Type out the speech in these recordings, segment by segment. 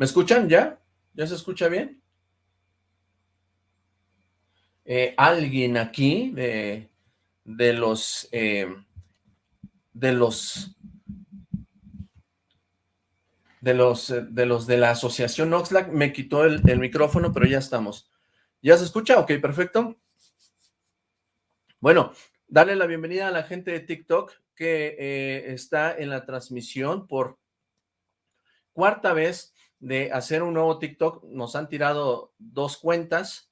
¿Me escuchan ya? ¿Ya se escucha bien? Eh, alguien aquí de, de los eh, de los de los de los de la asociación Oxlack me quitó el, micrófono, pero ya estamos. ¿Ya se escucha? Ok, perfecto. Bueno, darle la bienvenida a la gente de TikTok que eh, está en la transmisión por cuarta vez de hacer un nuevo TikTok. Nos han tirado dos cuentas.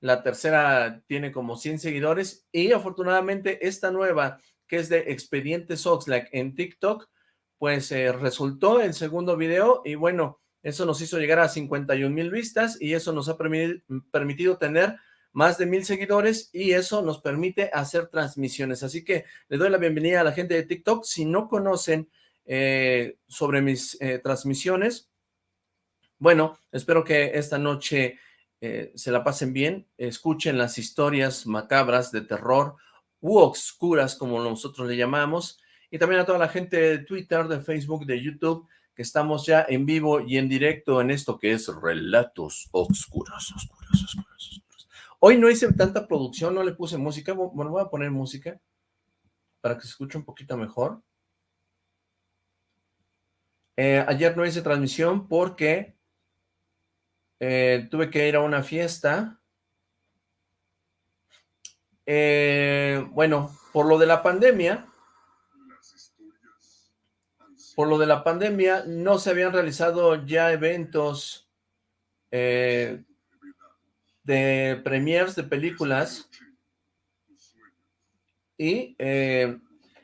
La tercera tiene como 100 seguidores y afortunadamente esta nueva, que es de Expedientes Oxlack en TikTok, pues eh, resultó el segundo video y bueno, eso nos hizo llegar a 51 mil vistas y eso nos ha permitido tener más de mil seguidores y eso nos permite hacer transmisiones. Así que le doy la bienvenida a la gente de TikTok. Si no conocen eh, sobre mis eh, transmisiones, bueno, espero que esta noche eh, se la pasen bien, escuchen las historias macabras de terror u oscuras, como nosotros le llamamos, y también a toda la gente de Twitter, de Facebook, de YouTube, que estamos ya en vivo y en directo en esto que es Relatos Oscuros, Oscuros, Oscuros, Hoy no hice tanta producción, no le puse música, bueno, voy a poner música para que se escuche un poquito mejor. Eh, ayer no hice transmisión porque eh, tuve que ir a una fiesta. Eh, bueno, por lo de la pandemia, por lo de la pandemia no se habían realizado ya eventos de premiers de películas y eh,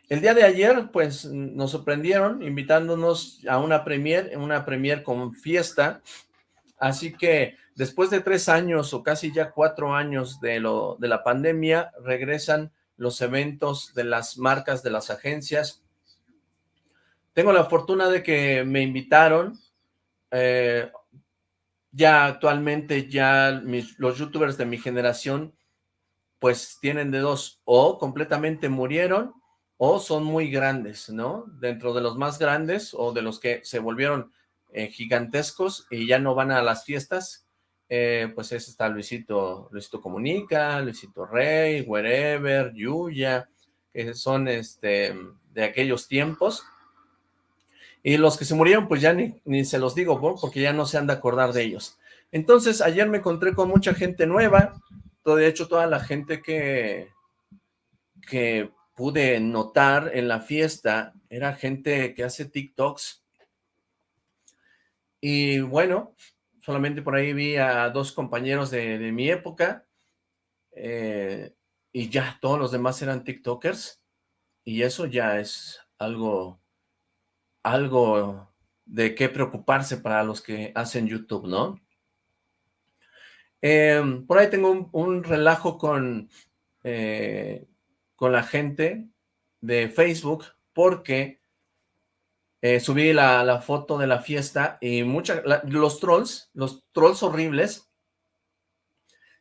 el día de ayer pues nos sorprendieron invitándonos a una premier, una premier con fiesta, así que después de tres años o casi ya cuatro años de, lo, de la pandemia regresan los eventos de las marcas, de las agencias. Tengo la fortuna de que me invitaron, eh, ya actualmente ya los youtubers de mi generación pues tienen de dos, o completamente murieron o son muy grandes, ¿no? Dentro de los más grandes o de los que se volvieron eh, gigantescos y ya no van a las fiestas, eh, pues es está Luisito, Luisito Comunica, Luisito Rey, Wherever, Yuya, que son este de aquellos tiempos, y los que se murieron, pues ya ni, ni se los digo, porque ya no se han de acordar de ellos. Entonces, ayer me encontré con mucha gente nueva, de hecho, toda la gente que, que pude notar en la fiesta era gente que hace TikToks. Y bueno, solamente por ahí vi a dos compañeros de, mi época, eh, y ya todos los demás eran TikTokers, y eso ya es algo algo de qué preocuparse para los que hacen YouTube, ¿no? Em, por ahí tengo un, relajo con, eh, con la gente de Facebook porque eh, subí la, foto de la fiesta y muchas, los trolls, los trolls horribles,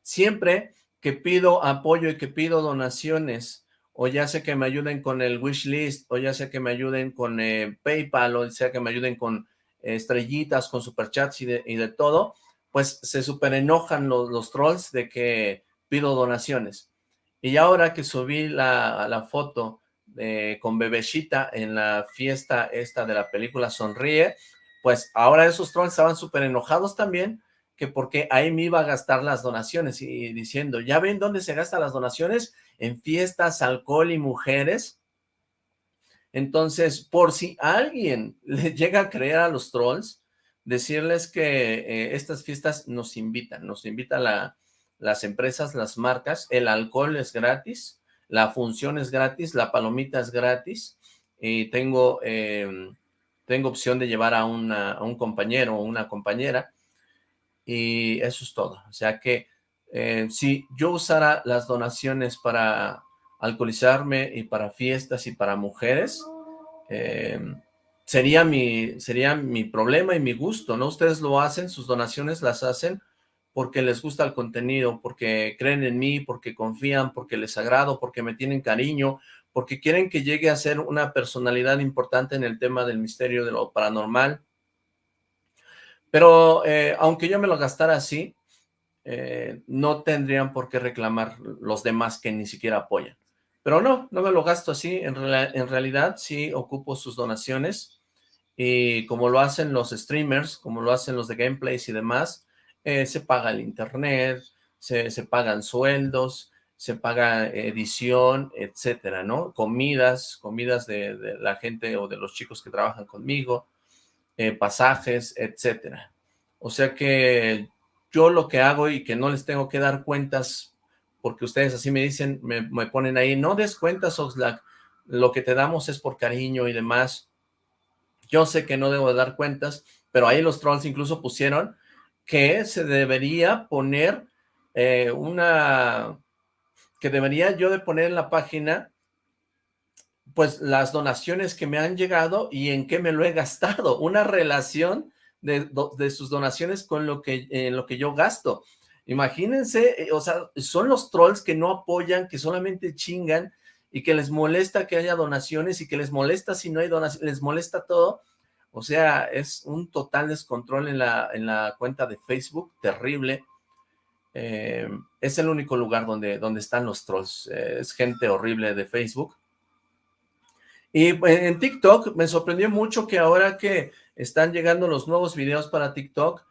siempre que pido apoyo y que pido donaciones o ya sea que me ayuden con el wishlist, o ya sea que me ayuden con eh, PayPal, o sea que me ayuden con estrellitas, con superchats y de, y de todo, pues se super enojan los, trolls de que pido donaciones. Y ahora que subí la foto de, con Bebecita en la fiesta esta de la película Sonríe, pues ahora esos trolls estaban súper enojados también, que porque ahí me iba a gastar las donaciones y diciendo, ¿ya ven dónde se gastan las donaciones? en fiestas, alcohol y mujeres. Entonces, por si alguien le llega a creer a los trolls, decirles que eh, estas fiestas nos invitan, nos invitan la, las empresas, las marcas, el alcohol es gratis, la función es gratis, la palomita es gratis, y tengo, em, tengo opción de llevar a, a un compañero o una compañera, y eso es todo. O sea que eh, si yo usara las donaciones para alcoholizarme y para fiestas y para mujeres, eh, sería, mi, sería mi problema y mi gusto, ¿no? Ustedes lo hacen, sus donaciones las hacen porque les gusta el contenido, porque creen en mí, porque confían, porque les agrado, porque me tienen cariño, porque quieren que llegue a ser una personalidad importante en el tema del misterio de lo paranormal, Pero eh, aunque yo me lo gastara así, eh, no tendrían por qué reclamar los demás que ni siquiera apoyan. Pero no, no me lo gasto así, en, en realidad sí ocupo sus donaciones y como lo hacen los streamers, como lo hacen los de gameplays y demás, eh, se paga el internet, se, pagan sueldos, se paga edición, etcétera, ¿no? Comidas, comidas de, la gente o de los chicos que trabajan conmigo, eh, pasajes, etcétera. O sea que yo lo que hago y que no les tengo que dar cuentas, porque ustedes así me dicen, me, me ponen ahí, no des cuentas, Oxlack, lo que te damos es por cariño y demás. Yo sé que no debo dar cuentas, pero ahí los trolls incluso pusieron que se debería poner eh, una, que debería yo de poner en la página, pues las donaciones que me han llegado y en qué me lo he gastado, una relación de, sus donaciones con lo que, lo que yo gasto. Imagínense, eh, o sea, son los trolls que no apoyan, que solamente chingan y que les molesta que haya donaciones y que les molesta si no hay donaciones, les molesta todo, o sea, es un total descontrol en la, en la cuenta de Facebook, terrible. Eh, es el único lugar donde, donde están los trolls. Eh, es gente horrible de Facebook. Y en TikTok me sorprendió mucho que ahora que están llegando los nuevos videos para TikTok,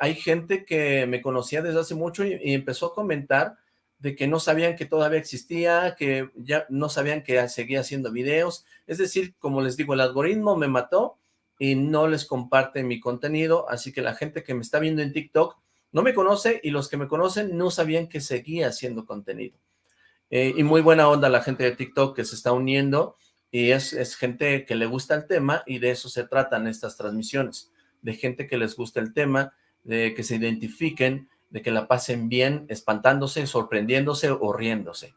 hay gente que me conocía desde hace mucho y, empezó a comentar de que no sabían que todavía existía, que ya no sabían que seguía haciendo videos. Es decir, como les digo, el algoritmo me mató y no les comparte mi contenido, así que la gente que me está viendo en TikTok no me conoce y los que me conocen no sabían que seguía haciendo contenido. Eh, y muy buena onda la gente de TikTok que se está uniendo y es, es gente que le gusta el tema y de eso se tratan estas transmisiones, de gente que les gusta el tema, de que se identifiquen, de que la pasen bien, espantándose, sorprendiéndose o riéndose.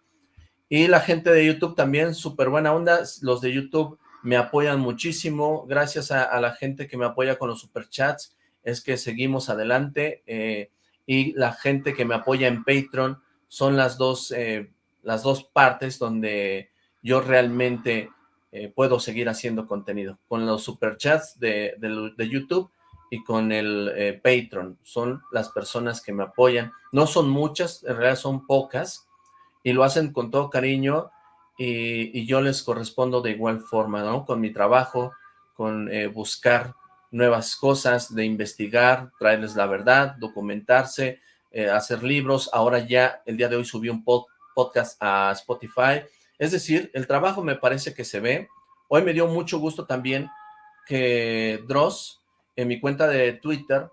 Y la gente de YouTube también, súper buena onda, los de YouTube me apoyan muchísimo, gracias a, la gente que me apoya con los superchats, es que seguimos adelante, eh, y la gente que me apoya en Patreon son las dos, eh, las dos partes donde yo realmente eh, puedo seguir haciendo contenido, con los superchats de, de, YouTube y con el Patreon, son las personas que me apoyan, no son muchas, en realidad son pocas, y lo hacen con todo cariño, y, yo les correspondo de igual forma, ¿no? Con mi trabajo, con eh, buscar nuevas cosas, de investigar, traerles la verdad, documentarse, eh, hacer libros. Ahora ya, el día de hoy subí un podcast a Spotify. Es decir, el trabajo me parece que se ve. Hoy me dio mucho gusto también que Dross, en mi cuenta de Twitter,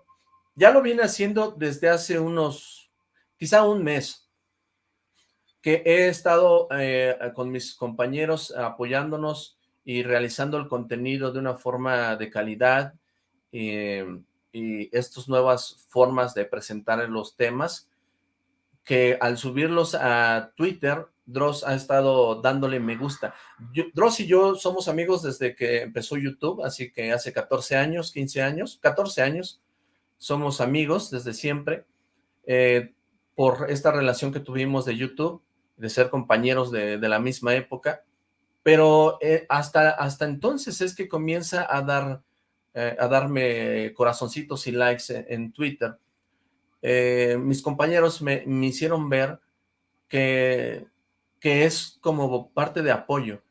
ya lo viene haciendo desde hace unos, quizá un mes, que he estado eh, con mis compañeros apoyándonos y realizando el contenido de una forma de calidad eh, y estas nuevas formas de presentar los temas que al subirlos a Twitter, Dross ha estado dándole me gusta. Dross y yo somos amigos desde que empezó YouTube, así que hace 14 años, 15 años, 14 años, somos amigos desde siempre, eh, por esta relación que tuvimos de YouTube, de ser compañeros de, la misma época, pero eh, hasta, hasta entonces es que comienza a dar eh, a darme corazoncitos y likes en, Twitter. Eh, mis compañeros me, hicieron ver que, que es como parte de apoyo,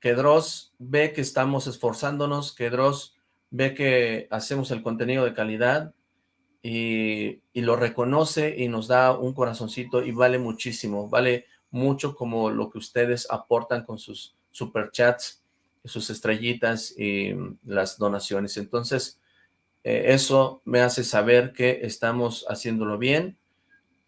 que Dross ve que estamos esforzándonos, que Dross ve que hacemos el contenido de calidad, y, lo reconoce y nos da un corazoncito y vale muchísimo, vale mucho como lo que ustedes aportan con sus superchats, sus estrellitas y las donaciones. Entonces, eh, eso me hace saber que estamos haciéndolo bien,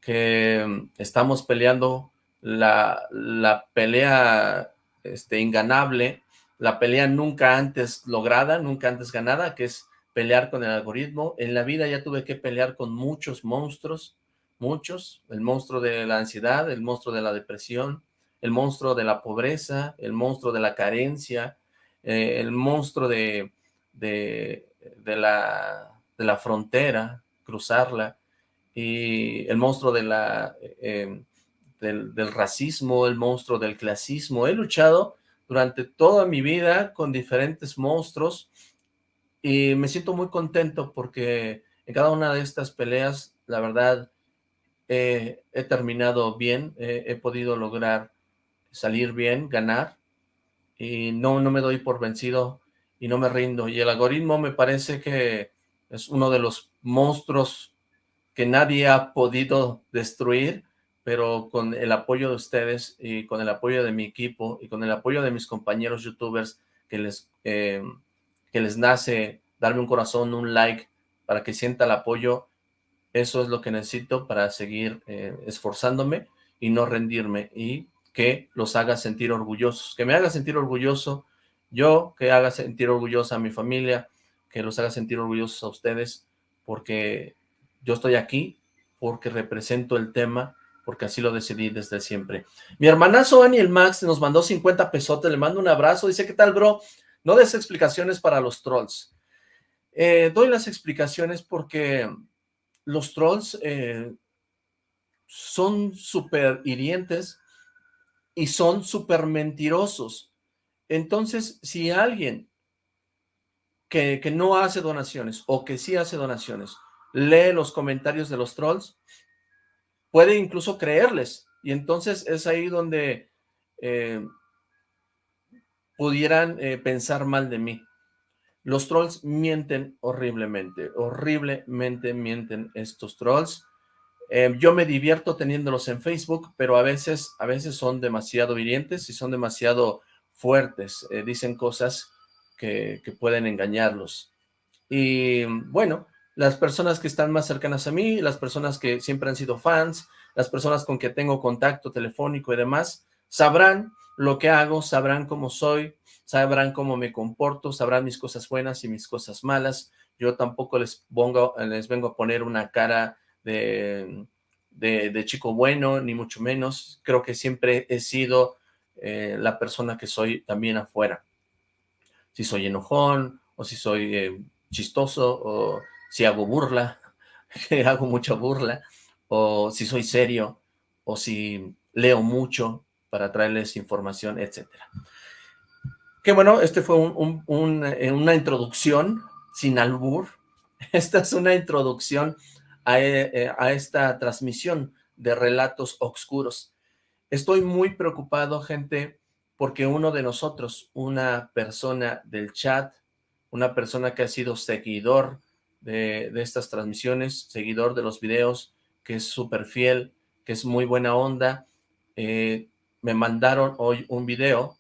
que estamos peleando la, la pelea este, inganable, la pelea nunca antes lograda, nunca antes ganada, que es pelear con el algoritmo. En la vida ya tuve que pelear con muchos monstruos, muchos. El monstruo de la ansiedad, el monstruo de la depresión, el monstruo de la pobreza, el monstruo de la carencia, eh, el monstruo de, de, la, de la frontera, cruzarla, y el monstruo de la, eh, del, del racismo, el monstruo del clasismo. He luchado durante toda mi vida con diferentes monstruos, y me siento muy contento porque en cada una de estas peleas, la verdad, he terminado bien, he podido lograr salir bien, ganar, y no, no me doy por vencido y no me rindo. Y el algoritmo me parece que es uno de los monstruos que nadie ha podido destruir, pero con el apoyo de ustedes y con el apoyo de mi equipo y con el apoyo de mis compañeros youtubers que les, eh, que les nace darme un corazón, un like, para que sienta el apoyo, eso es lo que necesito para seguir eh, esforzándome y no rendirme. Y que los haga sentir orgullosos, que me haga sentir orgulloso yo, que haga sentir orgullosa a mi familia, que los haga sentir orgullosos a ustedes, porque yo estoy aquí, porque represento el tema, porque así lo decidí desde siempre. Mi hermanazo Aniel Max nos mandó 50 pesotes, le mando un abrazo, dice, ¿qué tal, bro? No des explicaciones para los trolls. Eh, doy las explicaciones porque los trolls eh, son súper hirientes, y son súper mentirosos. Entonces, si alguien que, que, no hace donaciones o que sí hace donaciones, lee los comentarios de los trolls, puede incluso creerles. Y entonces es ahí donde eh, pudieran eh, pensar mal de mí. Los trolls mienten horriblemente, horriblemente mienten estos trolls. Eh, yo me divierto teniéndolos en Facebook, pero a veces, a veces son demasiado hirientes y son demasiado fuertes. Eh, dicen cosas que, que, pueden engañarlos. Y bueno, las personas que están más cercanas a mí, las personas que siempre han sido fans, las personas con que tengo contacto telefónico y demás, sabrán lo que hago, sabrán cómo soy, sabrán cómo me comporto, sabrán mis cosas buenas y mis cosas malas. Yo tampoco les, vengo a poner una cara de, de, chico bueno, ni mucho menos. Creo que siempre he sido eh, la persona que soy también afuera. Si soy enojón, o si soy eh, chistoso, o si hago burla, hago mucha burla, o si soy serio, o si leo mucho para traerles información, etcétera. Que bueno, este fue eh, una introducción sin albur. Esta es una introducción eh, a, esta transmisión de relatos oscuros. Estoy muy preocupado, gente, porque uno de nosotros, una persona del chat, una persona que ha sido seguidor de, estas transmisiones, seguidor de los videos, que es súper fiel, que es muy buena onda, eh, me mandaron hoy un video,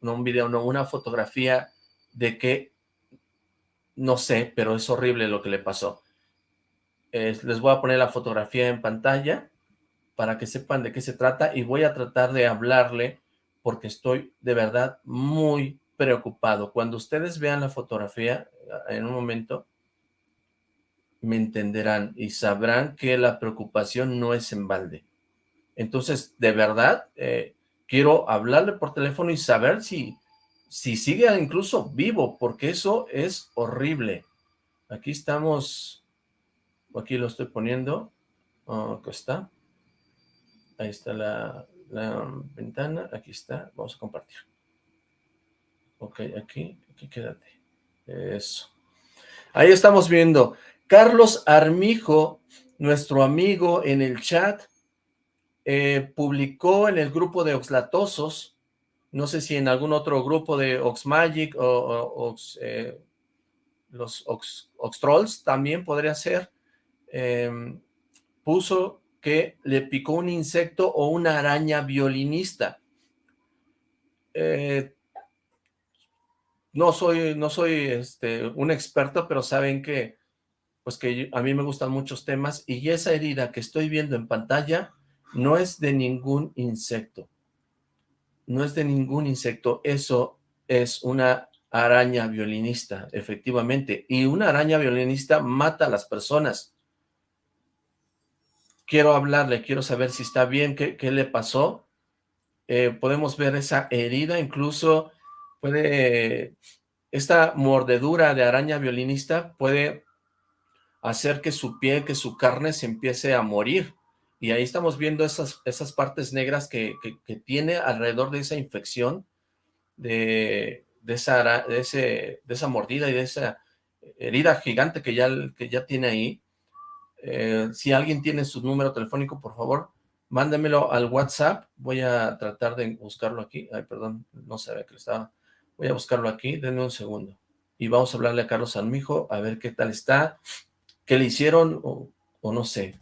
no un video, no, una fotografía de que, no sé, pero es horrible lo que le pasó les voy a poner la fotografía en pantalla para que sepan de qué se trata y voy a tratar de hablarle porque estoy de verdad muy preocupado. Cuando ustedes vean la fotografía eh, en un momento, me entenderán y sabrán que la preocupación no es en balde. Entonces, de verdad, eh, quiero hablarle por teléfono y saber si, si sigue incluso vivo, porque eso es horrible. Aquí estamos Aquí lo estoy poniendo. acá está. Ahí está la, ventana. Aquí está. Vamos a compartir. Ok, aquí, aquí quédate. Eso. Ahí estamos viendo. Carlos Armijo, nuestro amigo en el chat, eh, publicó en el grupo de Oxlatosos, no sé si en algún otro grupo de Oxmagic o, eh, los Ox, Oxtrolls también podría ser, Em, puso que le picó un insecto o una araña violinista. Eh, no soy, no soy este, un experto, pero saben que, pues que a mí me gustan muchos temas y esa herida que estoy viendo en pantalla no es de ningún insecto. No es de ningún insecto, eso es una araña violinista, efectivamente. Y una araña violinista mata a las personas quiero hablarle, quiero saber si está bien, qué, le pasó. Eh, podemos ver esa herida, incluso puede, esta mordedura de araña violinista puede hacer que su piel, que su carne se empiece a morir. Y ahí estamos viendo esas, esas partes negras que, tiene alrededor de esa infección, de, esa, de, ese, de esa mordida y de esa herida gigante que ya, que ya tiene ahí. Eh, si alguien tiene su número telefónico, por favor, mándemelo al WhatsApp. Voy a tratar de buscarlo aquí. Ay, perdón, no sabía que estaba. Voy a buscarlo aquí, denme un segundo. Y vamos a hablarle a Carlos Armijo, a ver qué tal está, qué le hicieron, o no sé.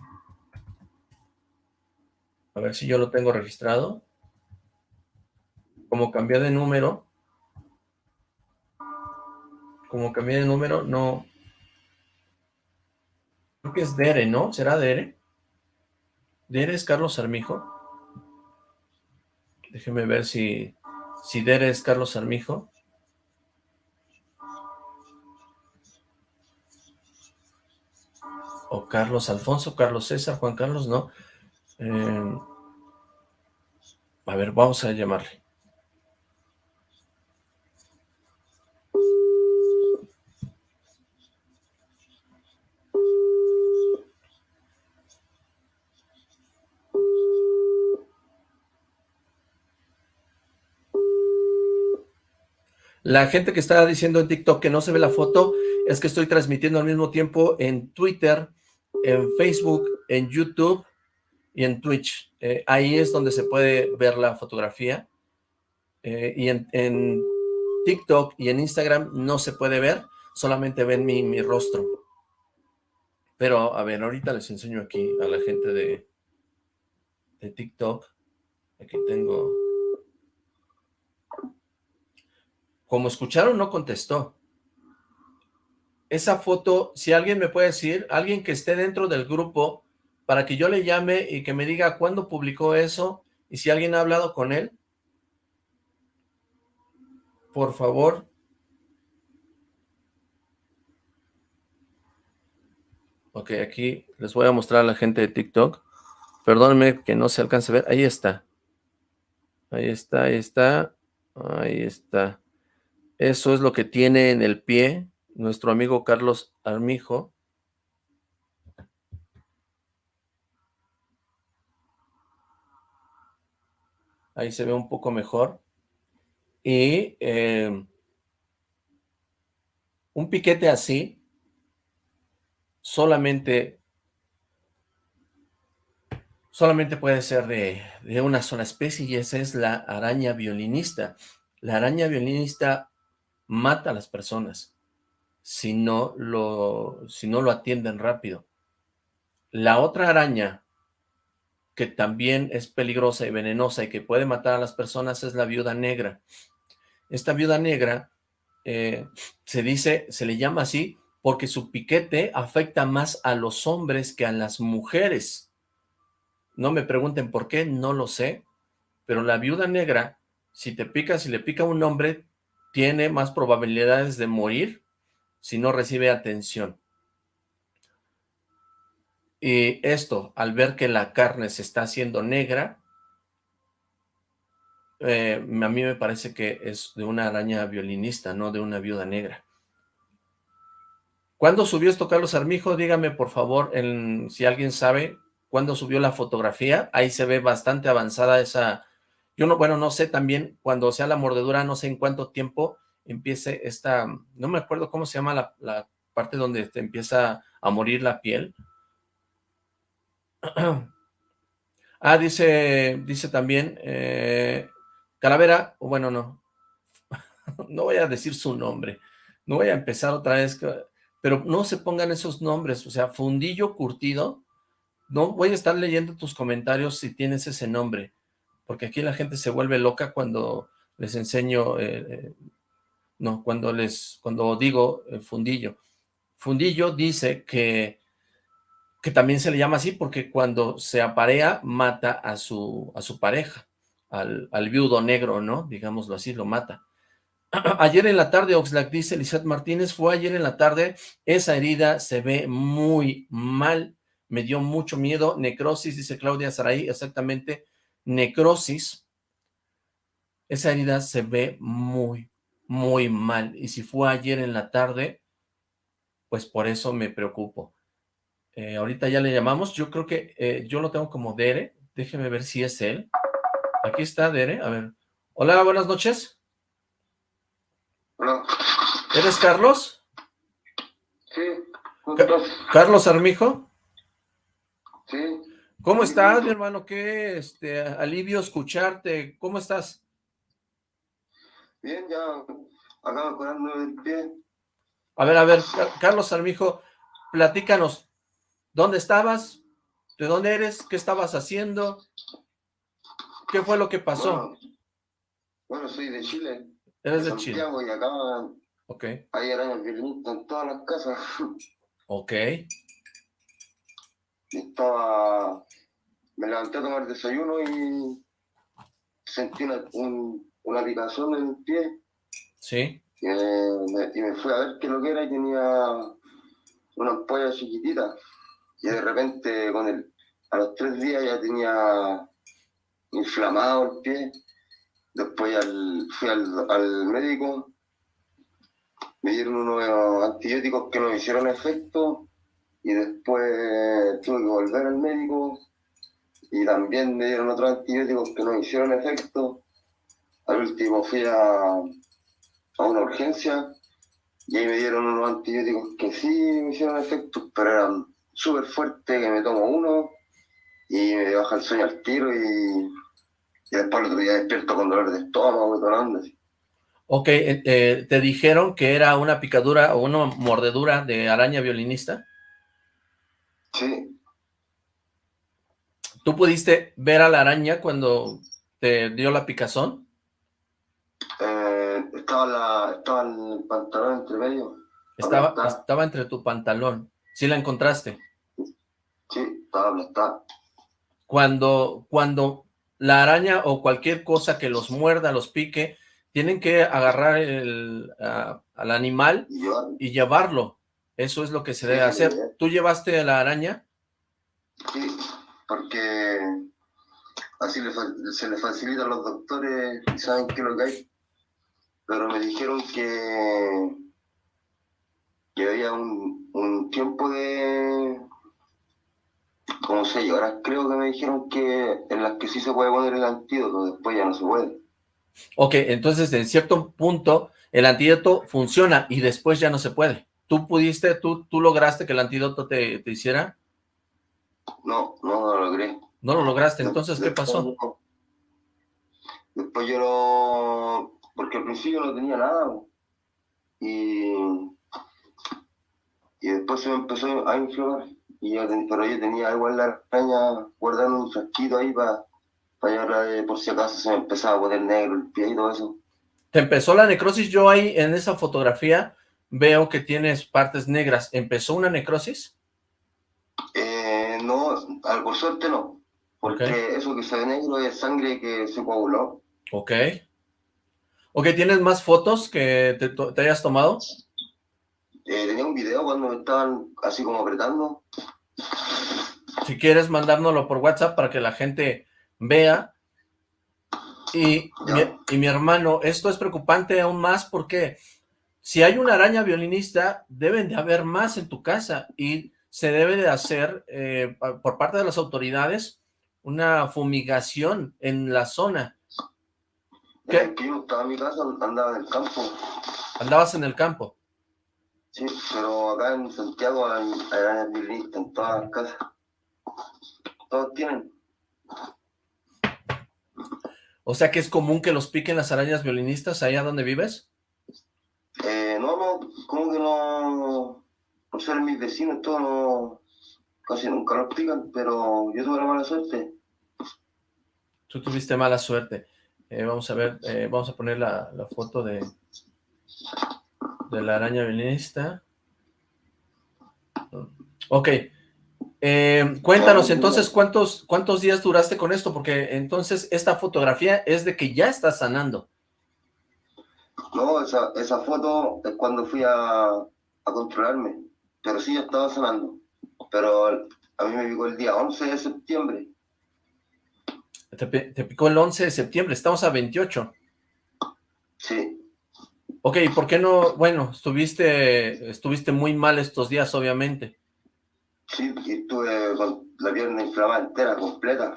A ver si yo lo tengo registrado. Como cambié de número, como cambié de número, no... Creo que es Dere, ¿no? ¿Será Dere? ¿Dere es Carlos Armijo? Déjeme ver si, si Dere es Carlos Armijo. O Carlos Alfonso, Carlos César, Juan Carlos, no. Eh, a ver, vamos a llamarle. La gente que está diciendo en TikTok que no se ve la foto, es que estoy transmitiendo al mismo tiempo en Twitter, en Facebook, en YouTube y en Twitch. Eh, ahí es donde se puede ver la fotografía. Eh, y en, TikTok y en Instagram no se puede ver, solamente ven mi, mi rostro. Pero, a ver, ahorita les enseño aquí a la gente de, de TikTok. Aquí tengo... Como escucharon, no contestó. Esa foto, si alguien me puede decir, alguien que esté dentro del grupo, para que yo le llame y que me diga cuándo publicó eso, y si alguien ha hablado con él, por favor. Ok, aquí les voy a mostrar a la gente de TikTok. Perdónenme que no se alcance a ver. Ahí está. Ahí está, ahí está. Ahí está. Eso es lo que tiene en el pie nuestro amigo Carlos Armijo. Ahí se ve un poco mejor. Y eh, un piquete así solamente solamente puede ser de, de, una sola especie y esa es la araña violinista. La araña violinista mata a las personas si no lo, si no lo atienden rápido. La otra araña que también es peligrosa y venenosa y que puede matar a las personas es la viuda negra. Esta viuda negra eh, se dice, se le llama así porque su piquete afecta más a los hombres que a las mujeres. No me pregunten por qué, no lo sé, pero la viuda negra, si te pica, si le pica a un hombre, tiene más probabilidades de morir si no recibe atención. Y esto, al ver que la carne se está haciendo negra, eh, a mí me parece que es de una araña violinista, no de una viuda negra. ¿Cuándo subió esto Carlos Armijo? Dígame, por favor, si alguien sabe cuándo subió la fotografía. Ahí se ve bastante avanzada esa yo no, bueno, no sé también, cuando sea la mordedura, no sé en cuánto tiempo empiece esta, no me acuerdo cómo se llama la, parte donde te empieza a morir la piel. ah, dice, dice también, eh, Calavera, bueno, no, no voy a decir su nombre, no voy a empezar otra vez, pero no se pongan esos nombres, o sea, Fundillo Curtido, no voy a estar leyendo tus comentarios si tienes ese nombre, porque aquí la gente se vuelve loca cuando les enseño, eh, eh, no, cuando les, cuando digo fundillo. Fundillo dice que, que también se le llama así porque cuando se aparea mata a su, a su pareja, al, al viudo negro, ¿no? Digámoslo así, lo mata. Ayer en la tarde, Oxlack dice, Lizeth Martínez, fue ayer en la tarde, esa herida se ve muy mal, me dio mucho miedo, necrosis, dice Claudia Saraí, exactamente, necrosis, esa herida se ve muy, muy mal. Y si fue ayer en la tarde, pues por eso me preocupo. Eh, ahorita ya le llamamos, yo creo que eh, yo lo tengo como Dere, déjeme ver si es él. Aquí está Dere, a ver. Hola, buenas noches. Hola. ¿Eres Carlos? Carlos Armijo. Sí. ¿Cómo estás, mi hermano? Qué este, alivio escucharte. ¿Cómo estás? Bien, ya acabo curando el pie. A ver, a ver, Carlos Armijo, platícanos. ¿Dónde estabas? ¿De dónde eres? ¿Qué estabas haciendo? ¿Qué fue lo que pasó? Bueno, soy de Chile. Eres de, Chile. Y acá Ok. Hay arañas violinista en todas las casas. Ok. estaba... Me levanté a tomar desayuno y sentí una, una picazón en el pie. Sí. Y me, y me, fui a ver qué lo que era y tenía una ampolla chiquitita. Y de repente con el, a los tres días ya tenía inflamado el pie. Después fui al, al médico me dieron unos antibióticos que no hicieron efecto y después tuve que volver al médico y también me dieron otros antibióticos que no hicieron efecto. Al último fui a, a una urgencia y ahí me dieron unos antibióticos que sí me hicieron efecto, pero eran súper fuertes, que me tomo uno y me baja el sueño al tiro y, y después el otro día despierto con dolor de estómago y todo. Ok, eh, eh, ¿te dijeron que era una picadura o una mordedura de araña violinista? Sí. ¿Tú pudiste ver a la araña cuando te dio la picazón? Eh, estaba, la, estaba el pantalón entre medio. Estaba, estaba entre tu pantalón. ¿Sí la encontraste? Sí, estaba aplastada. Cuando, cuando la araña o cualquier cosa que los muerda, los pique, tienen que agarrar el, al animal y llevarlo. Eso es lo que se debe hacer. ¿Tú llevaste a la araña? Sí, porque así se le facilita a los doctores y saben qué es lo que hay. Pero me dijeron que, que había un, un tiempo de... ¿Cómo se llama? Ahora creo que me dijeron que en las que sí se puede poner el antídoto, después ya no se puede. Ok, entonces en cierto punto el antídoto funciona y después ya no se puede. ¿Tú pudiste, tú, tú lograste que el antídoto te, te hiciera? No, no lo logré. ¿No lo lograste? Entonces, ¿qué pasó? Después yo lo... Porque al principio no tenía nada. Y... Y después se me empezó a inflamar. Y yo, pero yo tenía igual la araña guardando un frasquito ahí para para por si acaso se me empezaba a poner negro el pie y todo eso. ¿Te empezó la necrosis? Yo ahí en esa fotografía veo que tienes partes negras. ¿Empezó una necrosis? Eh, no, por suerte no. Porque eso que se ve negro es sangre que se coaguló. Ok. Ok, ¿tienes más fotos que te, hayas tomado? Video cuando me estaban así como apretando. Si quieres mandárnoslo por WhatsApp para que la gente vea. Y mi, y mi hermano, esto es preocupante aún más porque si hay una araña violinista, deben de haber más en tu casa y se debe de hacer eh, por parte de las autoridades una fumigación en la zona. ¿Qué? yo estaba en mi casa, andaba en el campo. ¿Andabas en el campo? Sí, pero acá en Santiago hay arañas violinistas en todas las casas. Todos tienen. O sea que es común que los piquen las arañas violinistas allá donde vives? Eh, no, no, como que no, por ser mis vecinos, todos no, casi nunca los pican, pero yo tuve la mala suerte. Tú tuviste mala suerte. Eh, vamos a ver, eh, vamos a poner la, la, foto de, de la araña violinista. Ok, eh, cuéntanos entonces cuántos cuántos días duraste con esto, porque entonces esta fotografía es de que ya estás sanando. No, esa, esa foto es cuando fui a, a controlarme, pero sí ya estaba sanando, pero a mí me picó el día 11 de septiembre. Te, te picó el 11 de septiembre, estamos a 28. Sí. Ok, ¿por qué no? Bueno, estuviste, estuviste muy mal estos días, obviamente. Sí, estuve con la pierna inflamada entera, completa.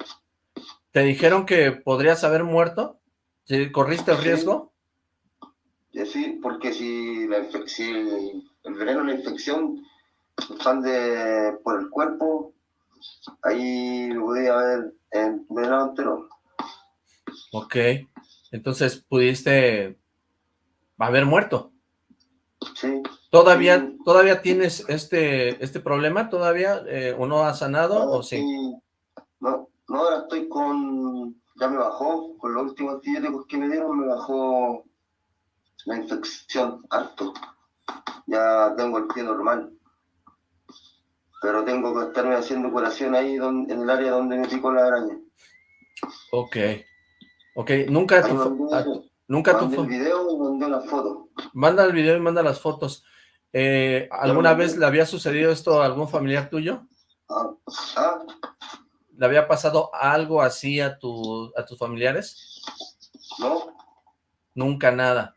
¿Te dijeron que podrías haber muerto? ¿Corriste el riesgo? Sí, porque si, la si el veneno, la infección, expande por el cuerpo, ahí lo podía ver en verano entero. Ok, entonces pudiste haber muerto. Sí. ¿Todavía, ¿todavía tienes este, este problema? ¿Todavía? Eh, ¿O no ha sanado? ¿O sí? No, no, ahora estoy con... Ya me bajó, con los últimos antibióticos que me dieron, me bajó la infección harto. Ya tengo el pie normal. Pero tengo que estarme haciendo curación ahí en el área donde me picó la araña. Ok. Ok, nunca... Tu, nunca tu... el video y mandé las fotos. Manda el video y manda las fotos. Eh, ¿Alguna vez le había sucedido esto a algún familiar tuyo? Ah, ah. ¿Le había pasado algo así a, tu, a tus familiares? No. Nunca nada.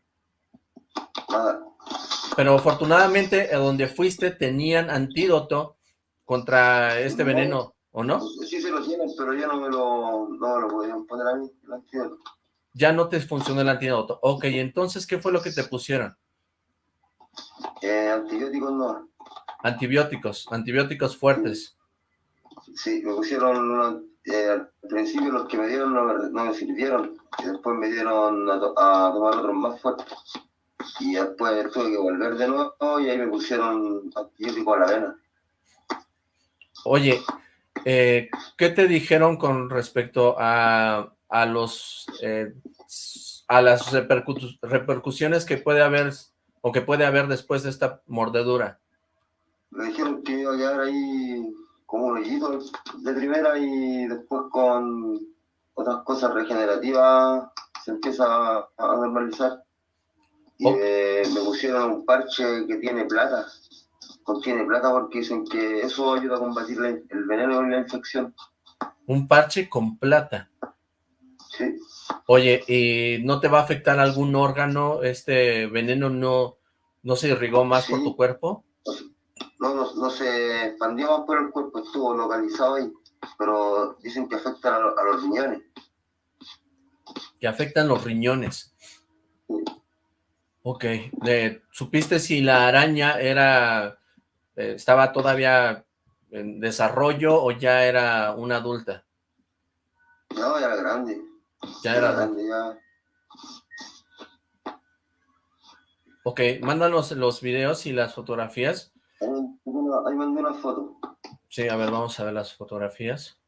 Nada. Pero afortunadamente, donde fuiste tenían antídoto contra este veneno, ¿o no? Sí se lo tienen, pero ya no me lo, no lo podían poner a mí, el antídoto. Ya no te funcionó el antídoto. Ok, entonces, ¿qué fue lo que te pusieron? Eh, antibióticos no. Antibióticos, antibióticos fuertes. Sí, me pusieron, eh, al principio los que me dieron no, me sirvieron, y después me dieron a, tomar otros más fuertes. Y después tuve que volver de nuevo y ahí me pusieron antibióticos a la vena. Oye, eh, ¿qué te dijeron con respecto a, a los eh, a las repercusiones que puede haber o que puede haber después de esta mordedura? Me dijeron que iba a quedar ahí como un hoyito de primera y después con otras cosas regenerativas se empieza a, normalizar. Y oh. me pusieron un parche que tiene plata, contiene plata porque dicen que eso ayuda a combatir el veneno y la infección. Un parche con plata. Sí. Oye, ¿y no te va a afectar algún órgano? ¿Este veneno no, no se irrigó más por tu cuerpo? No, no, se expandió más por el cuerpo, estuvo localizado ahí, pero dicen que afecta a, los riñones. Que afectan los riñones. Ok, ¿supiste si la araña era, eh, estaba todavía en desarrollo o ya era una adulta? No, ya era grande. Ya era ya. Ok, mándanos los videos y las fotografías. Ahí, mandé una foto. Sí, a ver, vamos a ver las fotografías.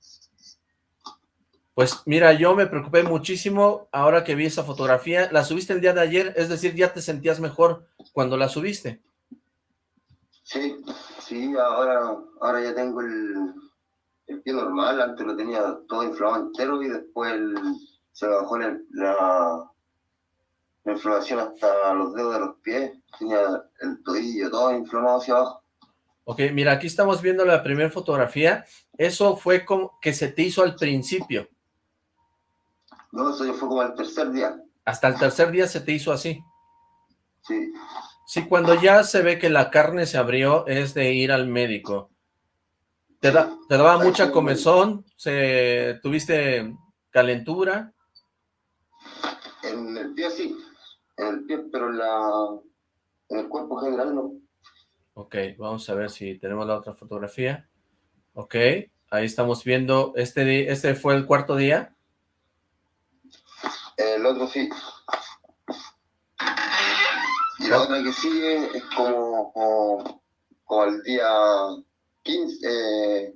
Pues mira, yo me preocupé muchísimo ahora que vi esa fotografía. ¿La subiste el día de ayer? Es decir, ¿ya te sentías mejor cuando la subiste? Sí, sí, ahora, ahora ya tengo el, el pie normal. Antes lo tenía todo inflamado entero y después se bajó la, la inflamación hasta los dedos de los pies, tenía el tobillo todo inflamado hacia abajo. Ok, mira, aquí estamos viendo la primera fotografía. Eso fue como que se te hizo al principio. No, eso fue como al tercer día. Hasta el tercer día se te hizo así. Sí. Sí, cuando ya se ve que la carne se abrió, es de ir al médico. ¿Te, da, te daba mucha comezón? Se, ¿Tuviste calentura? En el pie sí en el pie, pero la, en el cuerpo general no. Ok, vamos a ver si tenemos la otra fotografía. Ok, ahí estamos viendo, este, este fue el cuarto día. El otro sí. Y la otra que sigue es como, como, el día 15,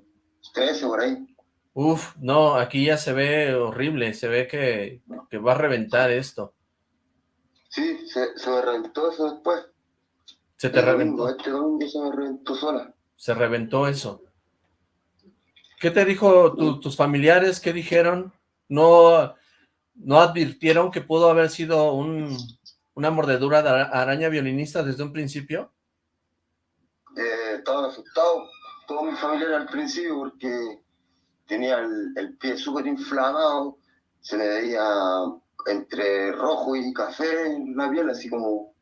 13 por ahí. Uf, no, aquí ya se ve horrible, se ve que, que va a reventar esto. Sí, se, se me reventó eso después. ¿Se te reventó? este domingo se me reventó sola. Se reventó eso. ¿Qué te dijo tus familiares? ¿Qué dijeron? ¿No, ¿No advirtieron que pudo haber sido un, una mordedura de araña violinista desde un principio? Eh, estaban asustados todos mis familiares al principio porque tenía el, el pie súper inflamado, se le veía entre rojo y café en la piel, así como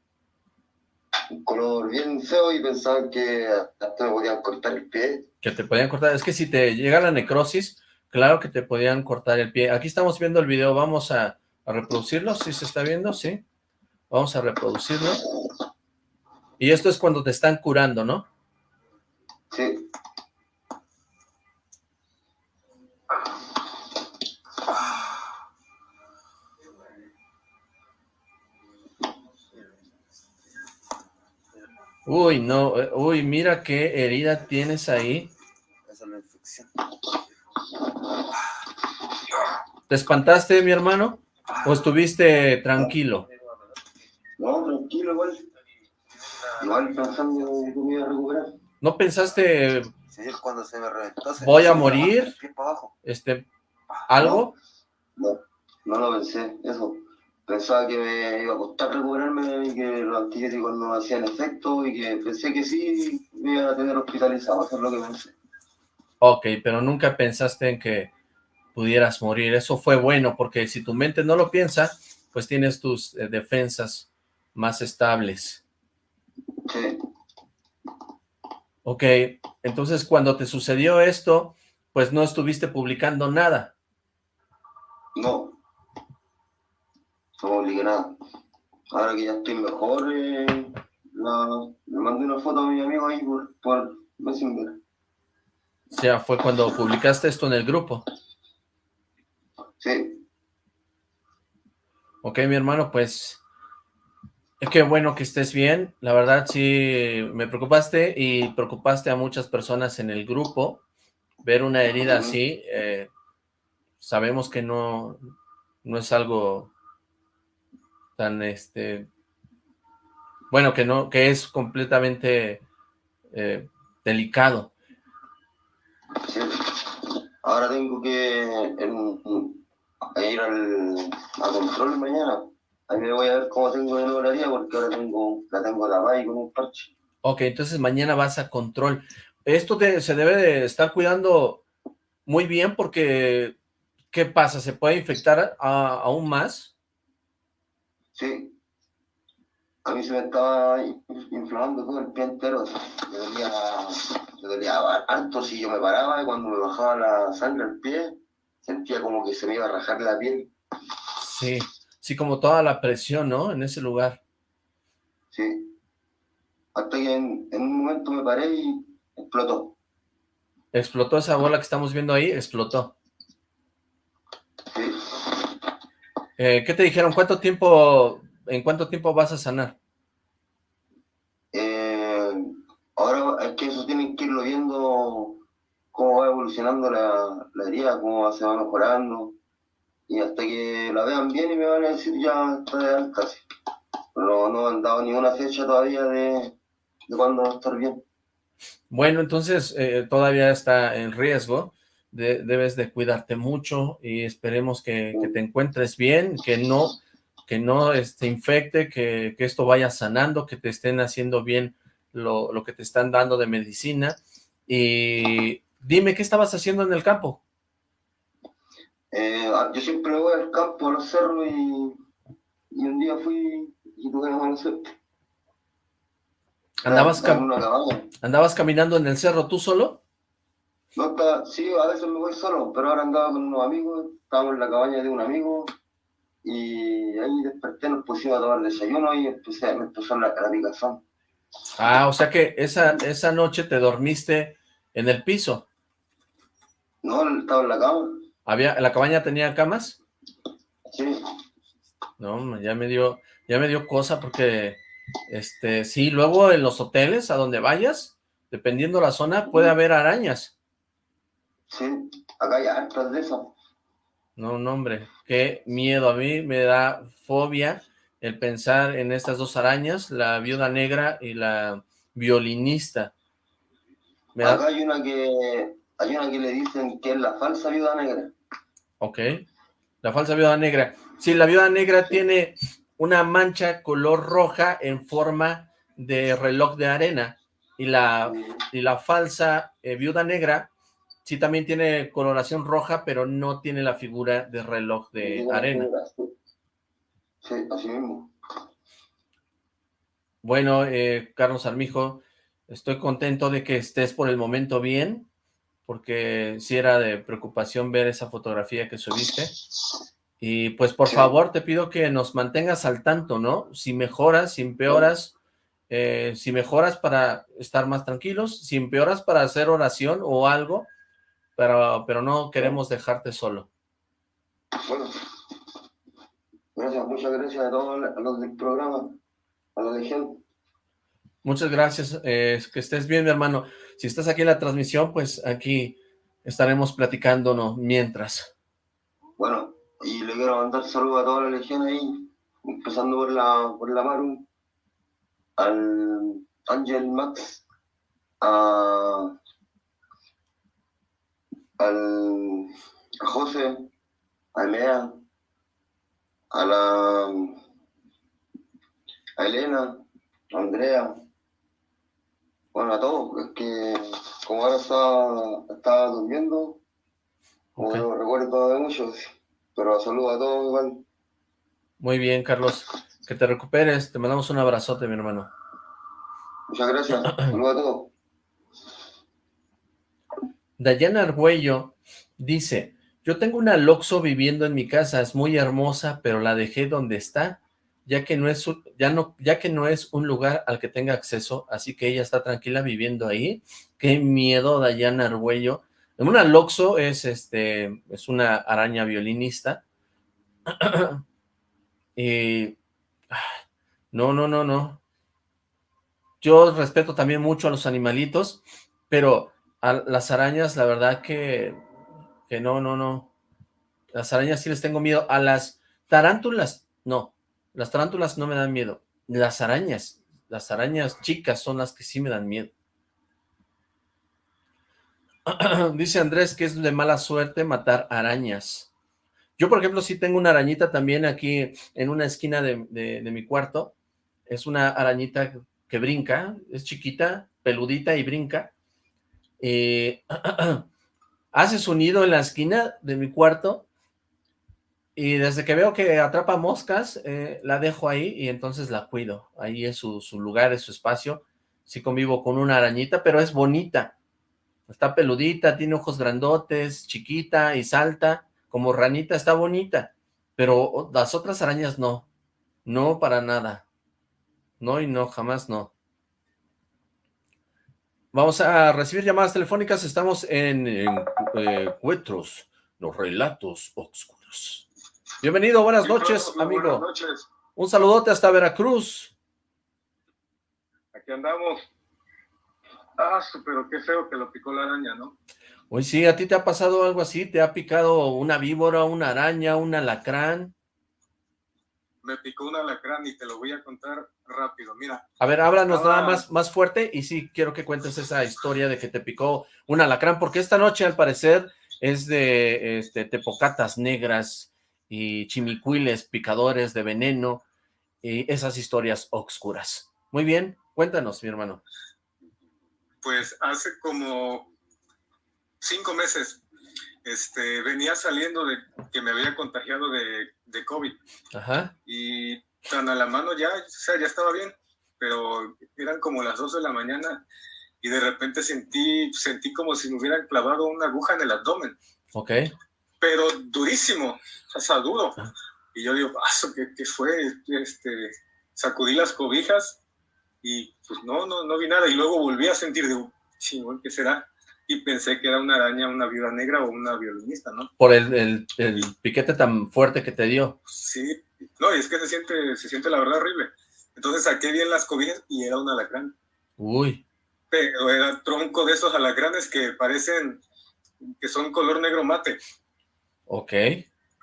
un color bien feo y pensaban que hasta me podían cortar el pie. Que te podían cortar, es que si te llega la necrosis, claro que te podían cortar el pie. Aquí estamos viendo el video, vamos a, reproducirlo, si se está viendo, sí. Vamos a reproducirlo. Y esto es cuando te están curando, ¿no? Sí. Uy, no, eh, uy, mira qué herida tienes ahí. Esa es la infección. ¿Te espantaste, mi hermano? ¿O estuviste tranquilo? No, tranquilo, igual. Igual pensando que me iba a recuperar. ¿No pensaste... Sí, cuando se me reventó. ¿Voy a morir? Este, ¿Algo? No, no, lo pensé, eso. Pensaba que me iba a costar recuperarme y que los antibióticos no hacían efecto y que pensé que sí me iba a tener hospitalizado, eso es lo que pensé. Ok, pero nunca pensaste en que pudieras morir. Eso fue bueno, porque si tu mente no lo piensa, pues tienes tus eh, defensas más estables. Sí. Ok, entonces cuando te sucedió esto, pues no estuviste publicando nada. No. No nada. Ahora que ya estoy mejor, eh, le mandé una foto a mi amigo ahí por, por Messenger. O sea, fue cuando publicaste esto en el grupo. Sí. Ok, mi hermano, pues es que bueno que estés bien. La verdad sí me preocupaste y preocupaste a muchas personas en el grupo. Ver una herida así, eh, sabemos que no, no es algo tan este bueno que no que es completamente eh, delicado sí. ahora tengo que ir al, a control mañana. Ahí me voy a ver cómo tengo de horario porque ahora tengo, la tengo tapada y con un parche. Ok, entonces mañana vas a control. Esto se debe de estar cuidando muy bien porque, ¿qué pasa? ¿Se puede infectar aún más? Sí. A mí se me estaba inflamando todo el pie entero. Me dolía, me dolía harto si yo me paraba y cuando me bajaba la sangre al pie, sentía como que se me iba a rajar la piel. Sí, sí, como toda la presión, ¿no? En ese lugar. Sí. Hasta que en, un momento me paré y explotó. Explotó esa bola que estamos viendo ahí, explotó. Sí. Eh, ¿Qué te dijeron? ¿Cuánto tiempo, en cuánto tiempo vas a sanar? Eh, ahora es que eso tienen que irlo viendo cómo va evolucionando la, la herida, cómo se va mejorando, y hasta que la vean bien y me van a decir ya está de alta. Pero no han dado ninguna fecha todavía de, de cuándo va a estar bien. Bueno, entonces eh, todavía está en riesgo, debes de cuidarte mucho y esperemos que, te encuentres bien, que no que no te este, infecte, que, que, esto vaya sanando, que te estén haciendo bien lo, lo que te están dando de medicina y Dime, ¿qué estabas haciendo en el campo? Eh, ah, yo siempre voy al campo, a los cerros, y, y un día fui y tuve una suerte. ¿Andabas, ¿Andabas caminando en el cerro tú solo? No, está, sí, a veces me voy solo, pero ahora andaba con unos amigos, estábamos en la cabaña de un amigo, y ahí desperté, nos pusimos a tomar desayuno y empecé, me empezó la, la picazón. Ah, o sea que esa, esa noche te dormiste en el piso. No, estaba en la cama. ¿Había, ¿La cabaña tenía camas? Sí. No, ya me dio, ya me dio cosa porque, este, sí, luego en los hoteles, a donde vayas, dependiendo la zona, puede haber arañas. Sí, acá hay hartas de eso. No, no, hombre, qué miedo. A mí me da fobia el pensar en estas dos arañas, la viuda negra y la violinista. Acá hay una que hay una que le dicen que es la falsa viuda negra. Ok, la falsa viuda negra. Sí, la viuda negra tiene una mancha color roja en forma de reloj de arena. Y la, y la falsa eh, viuda negra sí también tiene coloración roja, pero no tiene la figura de reloj de arena. Sí, así mismo. Bueno, eh, Carlos Armijo, estoy contento de que estés por el momento bien porque sí era de preocupación ver esa fotografía que subiste. Y pues por favor te pido que nos mantengas al tanto, ¿no? Si mejoras, si empeoras, eh, si mejoras para estar más tranquilos, si empeoras para hacer oración o algo, pero, pero no queremos dejarte solo. Bueno, gracias, muchas gracias a todos los del programa, a la legión. Muchas gracias, eh, que estés bien, mi hermano. Si estás aquí en la transmisión, pues aquí estaremos platicándonos mientras. Bueno, y le quiero mandar saludos a toda la legión ahí, empezando por la, por la Maru, al Ángel Max, a, al, a José, a Emea, a la a Elena, a Andrea, bueno, a todos, es que como ahora estaba, durmiendo, como no recuerdo de muchos, pero saludos a todos igual. Muy bien, Carlos. Que te recuperes. Te mandamos un abrazote, mi hermano. Muchas gracias. Saludos a todos. Dayana Argüello dice, yo tengo una Loxo viviendo en mi casa, es muy hermosa, pero la dejé donde está, ya que no es, ya no, ya que no es un lugar al que tenga acceso, así que ella está tranquila viviendo ahí. Qué miedo, Dayana Argüello. Una Loxo es, este, es una araña violinista. y no, no, no, no. Yo respeto también mucho a los animalitos, pero a las arañas, la verdad que, que no, no, no. Las arañas sí les tengo miedo. A las tarántulas, no. Las tarántulas no me dan miedo. Las arañas, las arañas chicas son las que sí me dan miedo. Dice Andrés que es de mala suerte matar arañas. Yo, por ejemplo, sí tengo una arañita también aquí en una esquina de, mi cuarto. Es una arañita que brinca, es chiquita, peludita y brinca. Eh, hace su nido en la esquina de mi cuarto y desde que veo que atrapa moscas, eh, la dejo ahí y entonces la cuido. Ahí es su, lugar, es su espacio. Sí convivo con una arañita, pero es bonita. Está peludita, tiene ojos grandotes, chiquita y salta como ranita está bonita, pero las otras arañas no, no para nada, no y no, jamás no. Vamos a recibir llamadas telefónicas, estamos en, eh, Cuetros, los relatos oscuros. Bienvenido, buenas noches, amigo. Buenas noches. Un saludote hasta Veracruz. Aquí andamos. Ah, pero qué feo que lo picó la araña, ¿no? Oye, sí, ¿a ti te ha pasado algo así? ¿Te ha picado una víbora, una araña, un alacrán? Me picó un alacrán y te lo voy a contar rápido, mira. A ver, háblanos nada más, más fuerte y sí, quiero que cuentes esa historia de que te picó un alacrán, porque esta noche al parecer es de este, tepocatas negras y chimicuiles picadores de veneno y esas historias oscuras. Muy bien, cuéntanos, mi hermano. Pues hace como cinco meses, este, venía saliendo de que me había contagiado de, de COVID. Ajá. Y tan a la mano ya, o sea, ya estaba bien, pero eran como las dos de la mañana y de repente sentí, sentí como si me hubieran clavado una aguja en el abdomen. Ok. Pero durísimo, o sea, duro. Ah. Y yo digo, paso, ¿qué, ¿qué, fue? Este, sacudí las cobijas y pues no, no, no vi nada. Y luego volví a sentir, digo, chingón, ¿qué será? Y pensé que era una araña, una viuda negra o una violinista, ¿no? Por el, el, piquete tan fuerte que te dio. Sí, no, y es que se siente, se siente la verdad horrible. Entonces saqué bien las cobijas y era un alacrán. Uy. Pero era tronco de esos alacranes que parecen, que son color negro mate. Ok,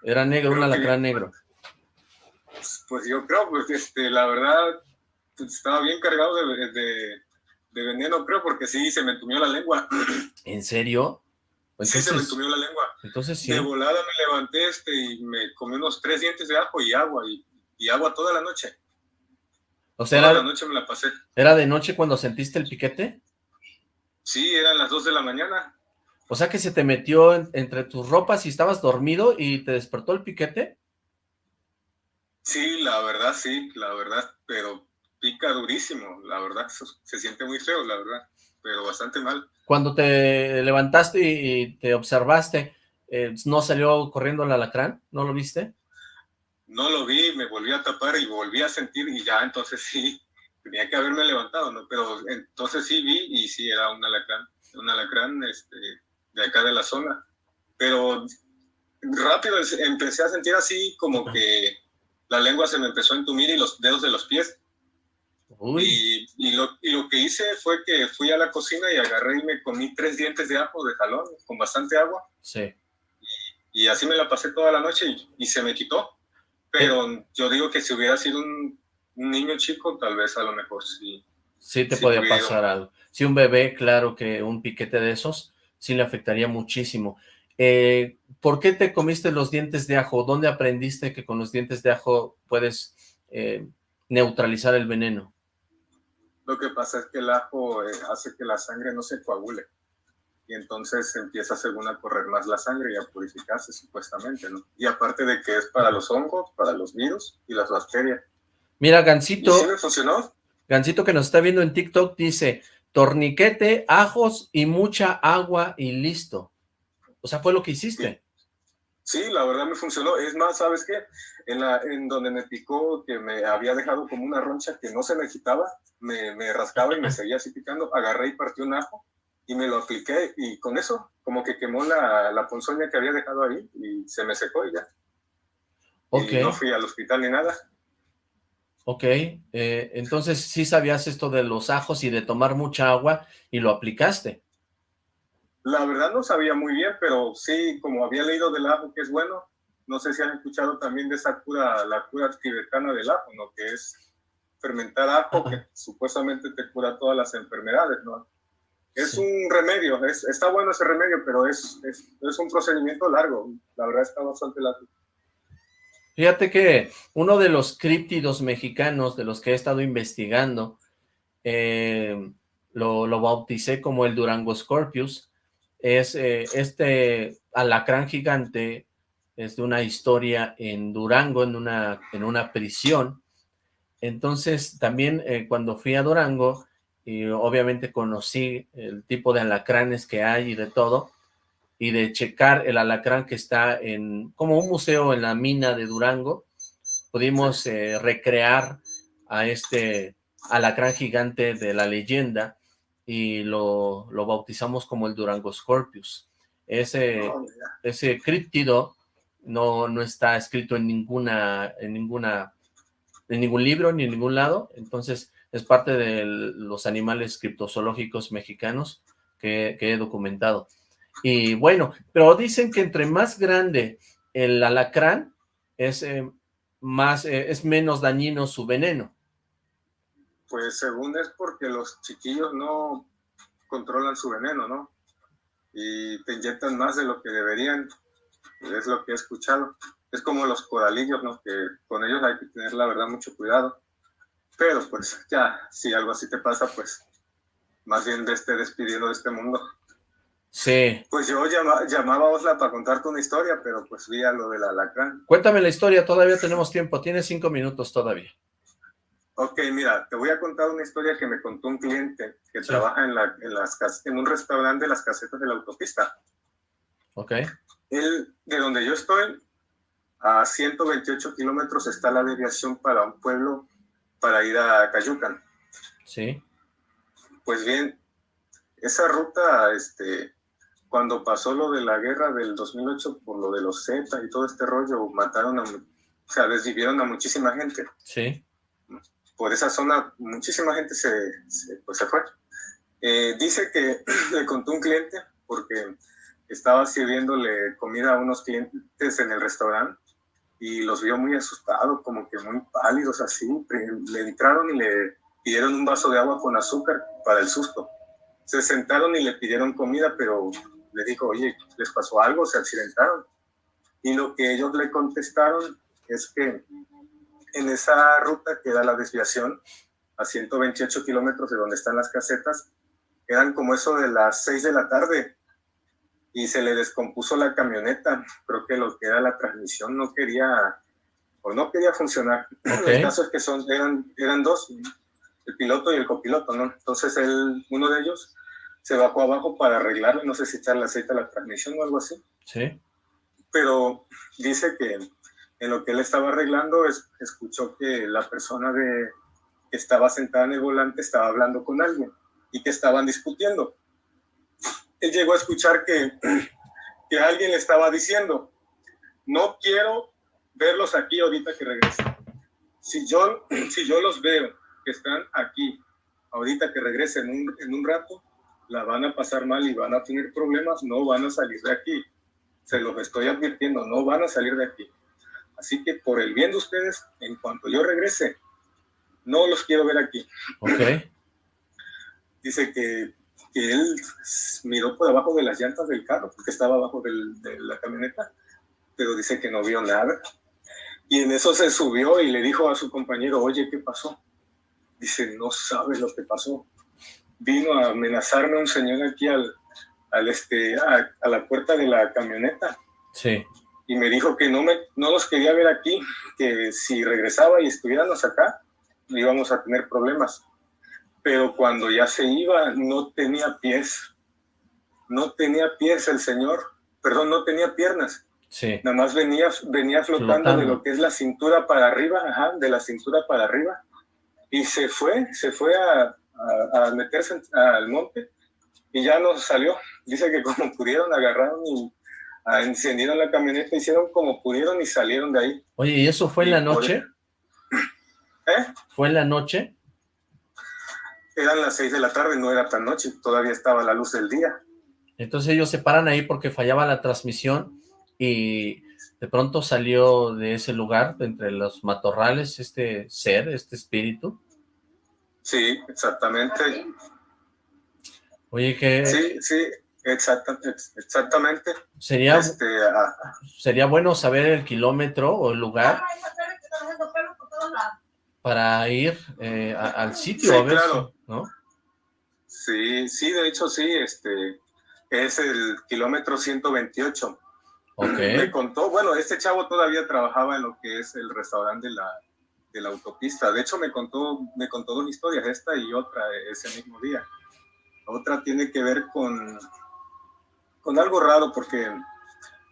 era negro, un alacrán negro. Pues, pues, yo creo, pues este, la verdad, pues, estaba bien cargado de de veneno, creo, porque sí, se me entumió la lengua. ¿En serio? sí, se me entumió la lengua. Entonces sí. De volada me levanté este, y me comí unos tres dientes de ajo y agua, y, agua toda la noche. O sea, toda era, la noche me la pasé. ¿Era de noche cuando sentiste el piquete? Sí, eran las dos de la mañana. O sea que se te metió entre tus ropas y estabas dormido y te despertó el piquete. Sí, la verdad, sí, la verdad, pero pica durísimo, la verdad, se siente muy feo, la verdad, pero bastante mal. Cuando te levantaste y te observaste, eh, ¿no salió corriendo el alacrán? ¿No lo viste? No lo vi, me volví a tapar y volví a sentir y ya entonces sí, tenía que haberme levantado, ¿no? Pero entonces sí vi y sí era un alacrán, un alacrán este, de acá de la zona. Pero rápido empecé a sentir así como que la lengua se me empezó a entumir y los dedos de los pies. Y, y, lo, y, lo, que hice fue que fui a la cocina y agarré y me comí tres dientes de ajo de jalón con bastante agua. Sí. Y, y así me la pasé toda la noche y, se me quitó. Pero yo digo que si hubiera sido un, niño chico, tal vez a lo mejor sí. Sí te podía pasar algo. Si un bebé, claro que un piquete de esos sí le afectaría muchísimo. Eh, ¿Por qué te comiste los dientes de ajo? ¿Dónde aprendiste que con los dientes de ajo puedes eh, neutralizar el veneno? Lo que pasa es que el ajo eh, hace que la sangre no se coagule y entonces empieza según a correr más la sangre y a purificarse supuestamente, ¿no? Y aparte de que es para los hongos, para los virus y las bacterias. Mira, Gancito. ¿Y sí me funcionó? Gancito que nos está viendo en TikTok dice, torniquete, ajos y mucha agua y listo. O sea, fue lo que hiciste. Sí, la verdad me funcionó. Es más, ¿sabes qué? En, la, en donde me picó, que me había dejado como una roncha que no se me quitaba, me, me rascaba y me seguía así picando, agarré y partí un ajo y me lo apliqué y con eso como que quemó la, la ponzoña que había dejado ahí y se me secó y ya. Ok. Y no fui al hospital ni nada. Ok, eh, entonces sí sabías esto de los ajos y de tomar mucha agua y lo aplicaste. La verdad no sabía muy bien, pero sí, como había leído del ajo que es bueno, no sé si han escuchado también de esa cura, la cura tibetana del ajo, ¿no? Que es fermentar ajo, que supuestamente te cura todas las enfermedades, ¿no? Es un remedio, es, está bueno ese remedio, pero es, es, es, un procedimiento largo, la verdad está bastante largo. Fíjate que uno de los críptidos mexicanos de los que he estado investigando, eh, lo, lo, bauticé como el Durango Scorpius, es eh, este alacrán gigante, es de una historia en Durango, en una, en una prisión. Entonces, también eh, cuando fui a Durango, y obviamente conocí el tipo de alacranes que hay y de todo, y de checar el alacrán que está en, como un museo en la mina de Durango, pudimos eh, recrear a este alacrán gigante de la leyenda, y lo, bautizamos como el Durango Scorpius. Ese, oh, ese críptido no, no está escrito en ninguna, en ninguna, en ningún libro ni en ningún lado, entonces es parte de los animales criptozoológicos mexicanos que, he documentado. Y bueno, pero dicen que entre más grande el alacrán, es, eh, más, eh, es menos dañino su veneno. Pues según es porque los chiquillos no controlan su veneno, ¿no? Y te inyectan más de lo que deberían, es lo que he escuchado. Es como los coralillos, ¿no? Que con ellos hay que tener, la verdad, mucho cuidado. Pero pues ya, si algo así te pasa, pues más bien de este despidiendo de este mundo. Sí. Pues yo llamaba a Osla para contarte una historia, pero pues vi a lo del alacrán. Cuéntame la historia, todavía tenemos tiempo, tienes cinco minutos todavía. Ok, mira, te voy a contar una historia que me contó un cliente que trabaja en, la, en, las, en un restaurante de las casetas de la autopista. Ok. Él, de donde yo estoy, a 128 kilómetros está la deviación para un pueblo para ir a Cayucan. Sí. Pues bien, esa ruta, este, cuando pasó lo de la guerra del 2008 por lo de los Z y todo este rollo, mataron a, o sea, desvivieron a muchísima gente. Sí por esa zona muchísima gente se, pues se fue. Eh, dice que le contó un cliente porque estaba sirviéndole comida a unos clientes en el restaurante y los vio muy asustados, como que muy pálidos así. Le entraron y le pidieron un vaso de agua con azúcar para el susto. Se sentaron y le pidieron comida, pero le dijo, oye, ¿les pasó algo? ¿Se accidentaron? Y lo que ellos le contestaron es que en esa ruta que da la desviación a 128 kilómetros de donde están las casetas, eran como eso de las 6 de la tarde y se le descompuso la camioneta. Creo que lo que era la transmisión no quería o no quería funcionar. El caso es que son, eran, eran dos, el piloto y el copiloto, ¿no? Entonces él, uno de ellos se bajó abajo para arreglarlo, no sé si echarle aceite a la transmisión o algo así. Sí. Pero dice que en lo que él estaba arreglando, es, escuchó que la persona de, que estaba sentada en el volante estaba hablando con alguien y que estaban discutiendo. Él llegó a escuchar que, que alguien le estaba diciendo, no quiero verlos aquí ahorita que regresen. Si yo, si yo los veo que están aquí ahorita que regresen en un, en un rato, la van a pasar mal y van a tener problemas, no van a salir de aquí. Se los estoy advirtiendo, no van a salir de aquí. Así que por el bien de ustedes, en cuanto yo regrese, no los quiero ver aquí. Ok. Dice que, que él miró por abajo de las llantas del carro, porque estaba abajo del, de la camioneta, pero dice que no vio nada. Y en eso se subió y le dijo a su compañero, oye, ¿qué pasó? Dice, no sabes lo que pasó. Vino a amenazarme un señor aquí al, al este, a, a la puerta de la camioneta. Sí y me dijo que no, me, no los quería ver aquí, que si regresaba y estuviéramos acá, íbamos a tener problemas. Pero cuando ya se iba, no tenía pies. No tenía pies el señor, perdón, no tenía piernas. Sí. Nada más venía, venía flotando, de lo que es la cintura para arriba, ajá, de la cintura para arriba. Y se fue, se fue a, a, meterse al monte y ya no salió. Dice que como pudieron agarraron y encendieron la camioneta, hicieron como pudieron y salieron de ahí. Oye, ¿y eso fue en la noche? ¿Eh? ¿Fue en la noche? Eran las seis de la tarde, no era tan noche, todavía estaba la luz del día. Entonces ellos se paran ahí porque fallaba la transmisión y de pronto salió de ese lugar, entre los matorrales, este ser, este espíritu. Sí, exactamente. Oye, que... Sí, sí, exactamente. Sería, este, sería bueno saber el kilómetro o el lugar para ir eh, al sitio sí, a ver claro. ¿no? Sí, sí, de hecho sí, este es el kilómetro 128. Okay. Me contó, bueno, este chavo todavía trabajaba en lo que es el restaurante de la, de la autopista. De hecho, me contó, me contó dos historias, esta y otra ese mismo día. Otra tiene que ver con, con algo raro porque,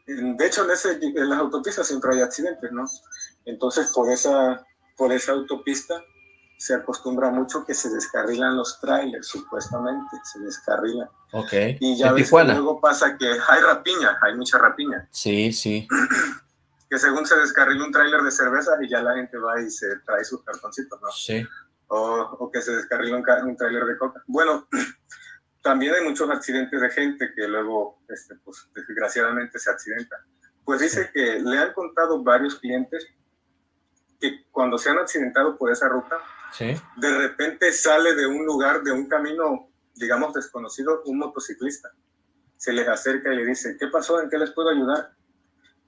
de hecho, en, ese, en las autopistas siempre hay accidentes, ¿no? Entonces, por esa, por esa autopista se acostumbra mucho que se descarrilan los trailers, supuestamente, se descarrilan. Ok. Y ya ves que luego pasa que hay rapiña, hay mucha rapiña. Sí, sí. que según se descarrila un trailer de cerveza y ya la gente va y se trae sus cartoncitos, ¿no? Sí. O, o que se descarrila un, un trailer de coca. Bueno, también hay muchos accidentes de gente que luego, este, pues, desgraciadamente se accidentan. Pues dice que le han contado varios clientes que cuando se han accidentado por esa ruta, de repente sale de un lugar, de un camino, digamos, desconocido, un motociclista. Se les acerca y le dice, ¿qué pasó? ¿En qué les puedo ayudar?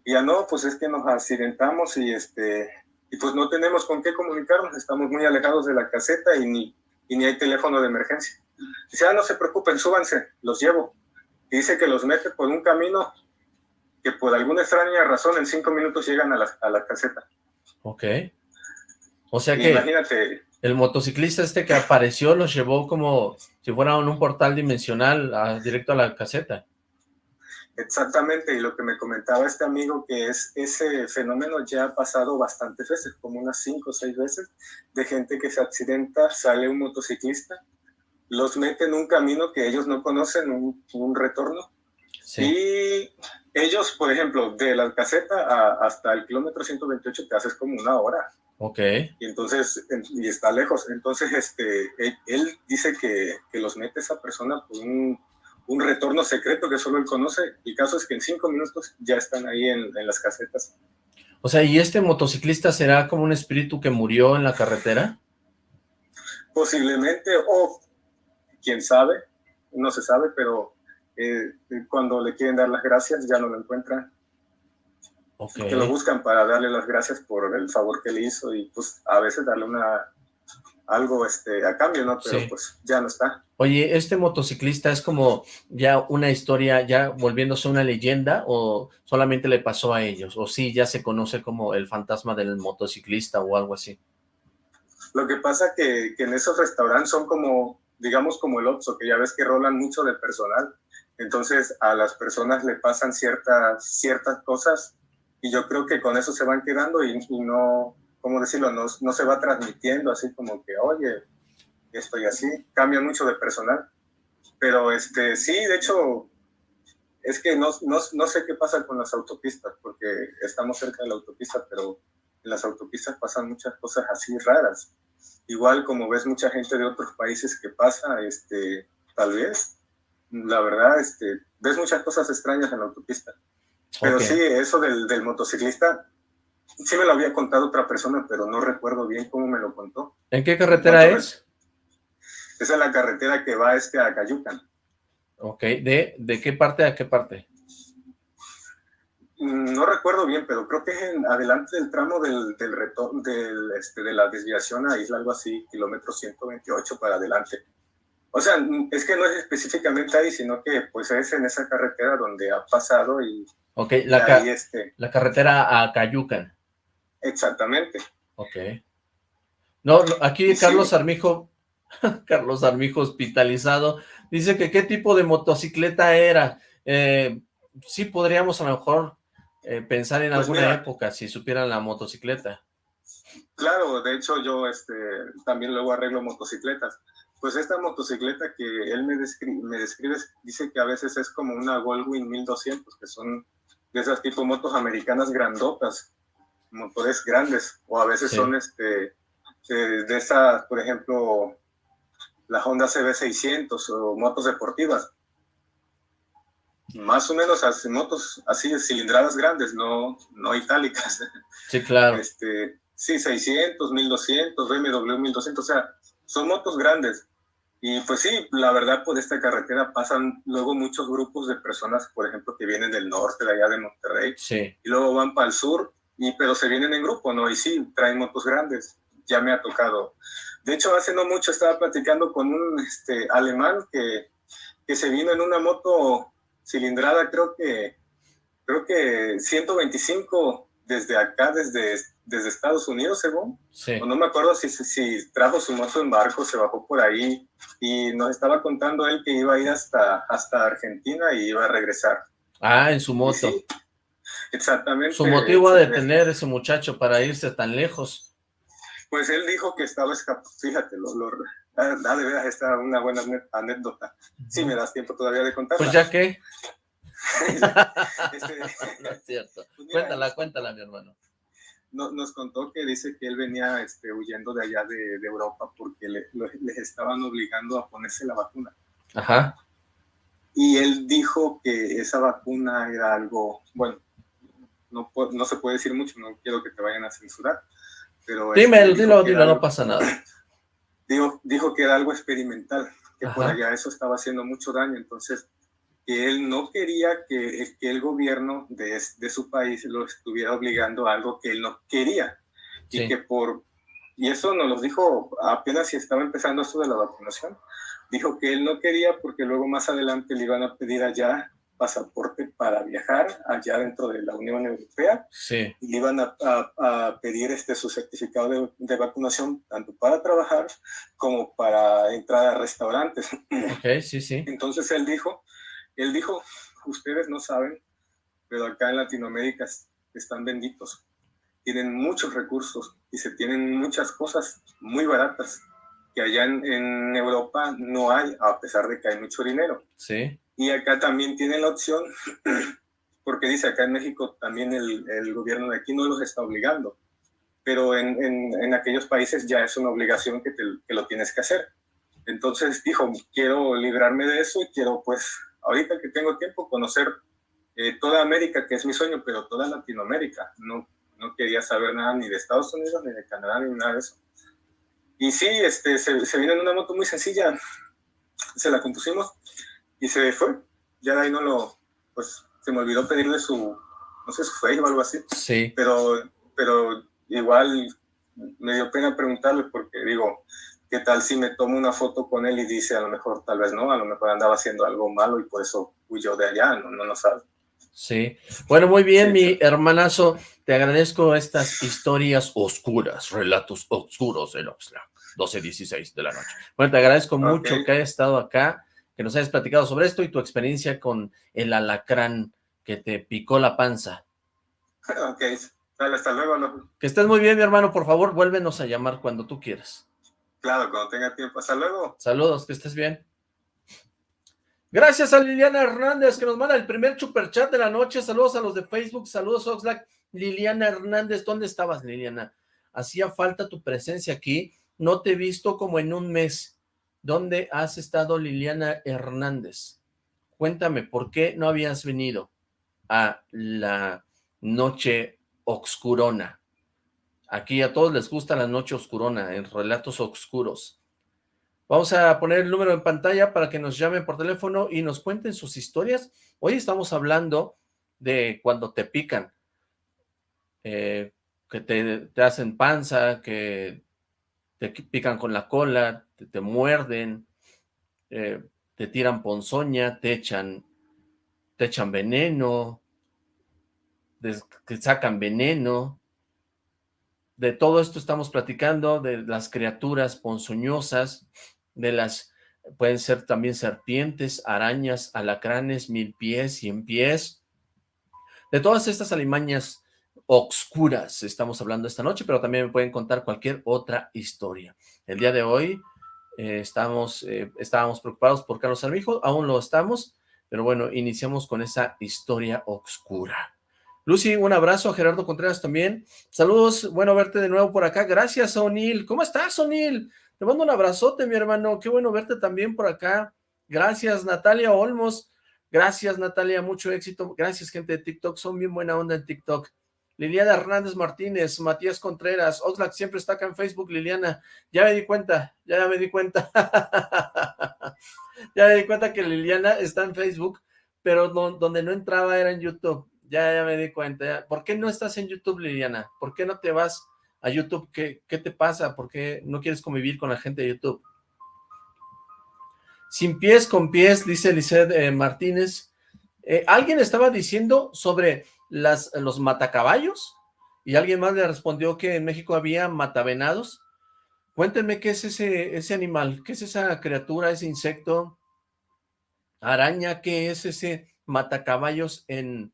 Y ya no, pues es que nos accidentamos y, este, y pues no tenemos con qué comunicarnos, estamos muy alejados de la caseta y ni, y ni hay teléfono de emergencia. Dice, ah, no se preocupen, súbanse, los llevo. Y dice que los mete por un camino que por alguna extraña razón en cinco minutos llegan a la, a la caseta. Ok. O sea que Imagínate. el motociclista este que apareció los llevó como si fuera un portal dimensional directo a la caseta. Exactamente, y lo que me comentaba este amigo que es ese fenómeno ya ha pasado bastantes veces, como unas cinco o seis veces, de gente que se accidenta, sale un motociclista, los mete en un camino que ellos no conocen, un, un retorno. Y ellos, por ejemplo, de la caseta hasta el kilómetro 128 te haces como una hora. Ok. Y entonces, y está lejos. Entonces, este, él, dice que, que, los mete esa persona por un, un, retorno secreto que solo él conoce. El caso es que en cinco minutos ya están ahí en, en las casetas. O sea, ¿y este motociclista será como un espíritu que murió en la carretera? Posiblemente, o quién sabe, no se sabe, pero eh, cuando le quieren dar las gracias ya no lo encuentran. Okay. Que lo buscan para darle las gracias por el favor que le hizo y pues a veces darle una algo este a cambio, ¿no? Pero sí. pues ya no está. Oye, ¿este motociclista es como ya una historia, ya volviéndose una leyenda o solamente le pasó a ellos? ¿O sí ya se conoce como el fantasma del motociclista o algo así? Lo que pasa que, que en esos restaurantes son como digamos como el Oxxo, que ya ves que rolan mucho de personal, entonces a las personas le pasan ciertas, ciertas cosas y yo creo que con eso se van quedando y, y no, ¿cómo decirlo? No, no se va transmitiendo así como que, oye, estoy así, cambia mucho de personal. Pero este, sí, de hecho, es que no, no, no, sé qué pasa con las autopistas, porque estamos cerca de la autopista, pero en las autopistas pasan muchas cosas así raras. Igual como ves mucha gente de otros países que pasa, este, tal vez, la verdad, este, ves muchas cosas extrañas en la autopista. Pero sí, eso del, del motociclista, sí me lo había contado otra persona, pero no recuerdo bien cómo me lo contó. ¿En qué carretera es? Esa es la carretera que va este a Cayucan. Ok, ¿de, de qué parte a qué parte? Mm, no recuerdo bien, pero creo que es en, adelante del tramo del, del, del este, de la desviación a Isla, algo así, kilómetro 128 para adelante. O sea, es que no es específicamente ahí, sino que pues es en esa carretera donde ha pasado y... Ok, la, este, la carretera a Cayucan. Exactamente. Ok. No, aquí Carlos Armijo Carlos Armijo hospitalizado, dice que qué tipo de motocicleta era. Eh, sí podríamos a lo mejor eh, pensar en pues alguna época si supieran la motocicleta. Claro, de hecho yo este, también luego arreglo motocicletas. Pues esta motocicleta que él me describe, me describe dice que a veces es como una Goldwing 1200, que son de esas tipo motos americanas grandotas, motores grandes, o a veces son este, eh, de esas, por ejemplo, la Honda CB600 o motos deportivas. Más o menos así, motos así de cilindradas grandes, no, no itálicas. Sí, claro. Este, sí, 600, 1200, BMW 1200, o sea, son motos grandes. Y pues sí, la verdad, por esta carretera pasan luego muchos grupos de personas, por ejemplo, que vienen del norte, de allá de Monterrey, sí. y luego van para el sur, y, pero se vienen en grupo, ¿no? Y sí, traen motos grandes. Ya me ha tocado de hecho, hace no mucho estaba platicando con un este, alemán que, que se vino en una moto cilindrada, creo que, creo que 125 desde acá, desde, desde Estados Unidos, según. Sí. No me acuerdo si, si trajo su moto en barco, se bajó por ahí y nos estaba contando él que iba a ir hasta, hasta Argentina y iba a regresar. Ah, en su moto. exactamente. Su motivo de tener ese muchacho para irse tan lejos. Pues él dijo que estaba escapando, fíjate, lo, lo, ah, de veras esta una buena anécdota. Si me das tiempo todavía de contarla. Pues ya que. Este, no es cierto. Pues cuéntala, cuéntala, mi hermano. nos contó que dice que él venía este, huyendo de allá de, Europa porque le, les estaban obligando a ponerse la vacuna. Ajá. Y él dijo que esa vacuna era algo, bueno, no, no se puede decir mucho, no quiero que te vayan a censurar, Dime, este, dilo, dilo, no pasa nada. Dijo, dijo que era algo experimental, que por allá eso estaba haciendo mucho daño, entonces que él no quería que, que el gobierno de, de, su país lo estuviera obligando a algo que él no quería. Y que por, y eso nos lo dijo apenas si estaba empezando esto de la vacunación, dijo que él no quería porque luego más adelante le iban a pedir allá pasaporte para viajar allá dentro de la Unión Europea. Sí. Y le iban a, a, pedir este, su certificado de, de, vacunación tanto para trabajar como para entrar a restaurantes. Ok, sí, sí. Entonces él dijo, él dijo, ustedes no saben, pero acá en Latinoamérica están benditos. Tienen muchos recursos y se tienen muchas cosas muy baratas que allá en, en Europa no hay, a pesar de que hay mucho dinero. Sí. Y acá también tiene la opción, porque dice acá en México también el, gobierno de aquí no los está obligando, pero en, en, en aquellos países ya es una obligación que, te, que, lo tienes que hacer. Entonces dijo, quiero librarme de eso y quiero pues, ahorita que tengo tiempo, conocer eh, toda América, que es mi sueño, pero toda Latinoamérica. No, no quería saber nada ni de Estados Unidos, ni de Canadá, ni nada de eso. Y sí, este, se, se vino en una moto muy sencilla, se la compusimos y se fue. Ya de ahí no lo, pues se me olvidó pedirle su, no sé, su Facebook o algo así. Sí. Pero, pero igual me dio pena preguntarle porque digo, ¿qué tal si me tomo una foto con él y dice a lo mejor, tal vez no, a lo mejor andaba haciendo algo malo y por eso huyó de allá, no, no lo sabe. Sí. Bueno, muy bien, mi hermanazo. Te agradezco estas historias oscuras, relatos oscuros de Oxlack, 12.16 de la noche. Bueno, te agradezco mucho que hayas estado acá que nos hayas platicado sobre esto y tu experiencia con el alacrán que te picó la panza. Ok, Dale, hasta luego. Que estés muy bien, mi hermano. Por favor, vuélvenos a llamar cuando tú quieras. Claro, cuando tenga tiempo. Hasta luego. Saludos, que estés bien. Gracias a Liliana Hernández que nos manda el primer chat de la noche. Saludos a los de Facebook. Saludos, Oxlack. Liliana Hernández, ¿dónde estabas, Liliana? Hacía falta tu presencia aquí. No te he visto como en un mes. ¿Dónde has estado, Liliana Hernández? Cuéntame, ¿por qué no habías venido a la noche oscurona? Aquí a todos les gusta la noche oscurona, en relatos oscuros. Vamos a poner el número en pantalla para que nos llamen por teléfono y nos cuenten sus historias. Hoy estamos hablando de cuando te pican, eh, que te, hacen panza, que te pican con la cola, te, muerden, eh, te tiran ponzoña, te echan, te echan veneno, te sacan veneno. De todo esto estamos platicando, de las criaturas ponzoñosas, de las, pueden ser también serpientes, arañas, alacranes, mil pies, cien pies, de todas estas alimañas oscuras estamos hablando esta noche, pero también me pueden contar cualquier otra historia. El día de hoy eh, estamos, eh, estábamos preocupados por Carlos Armijo, aún lo estamos, pero bueno, iniciamos con esa historia oscura. Lucy, un abrazo a Gerardo Contreras también. Saludos, bueno verte de nuevo por acá. Gracias, O'Neill. ¿Cómo estás, O'Neill? Te mando un abrazote, mi hermano. Qué bueno verte también por acá. Gracias, Natalia Olmos. Gracias, Natalia. Mucho éxito. Gracias, gente de TikTok. Son bien buena onda en TikTok. Liliana Hernández Martínez, Matías Contreras, Oxlack siempre está acá en Facebook, Liliana, ya me di cuenta, ya me di cuenta, ya me di cuenta que Liliana está en Facebook, pero donde no entraba era en YouTube, ya, ya me di cuenta, ¿por qué no estás en YouTube, Liliana? ¿Por qué no te vas a YouTube? ¿Qué, qué te pasa? ¿Por qué no quieres convivir con la gente de YouTube? Sin pies, con pies, dice Lizeth eh, Martínez, eh, alguien estaba diciendo sobre las, los matacaballos y alguien más le respondió que en México había matavenados. Cuéntenme qué es ese, ese animal, qué es esa criatura, ese insecto, araña, qué es ese matacaballos en,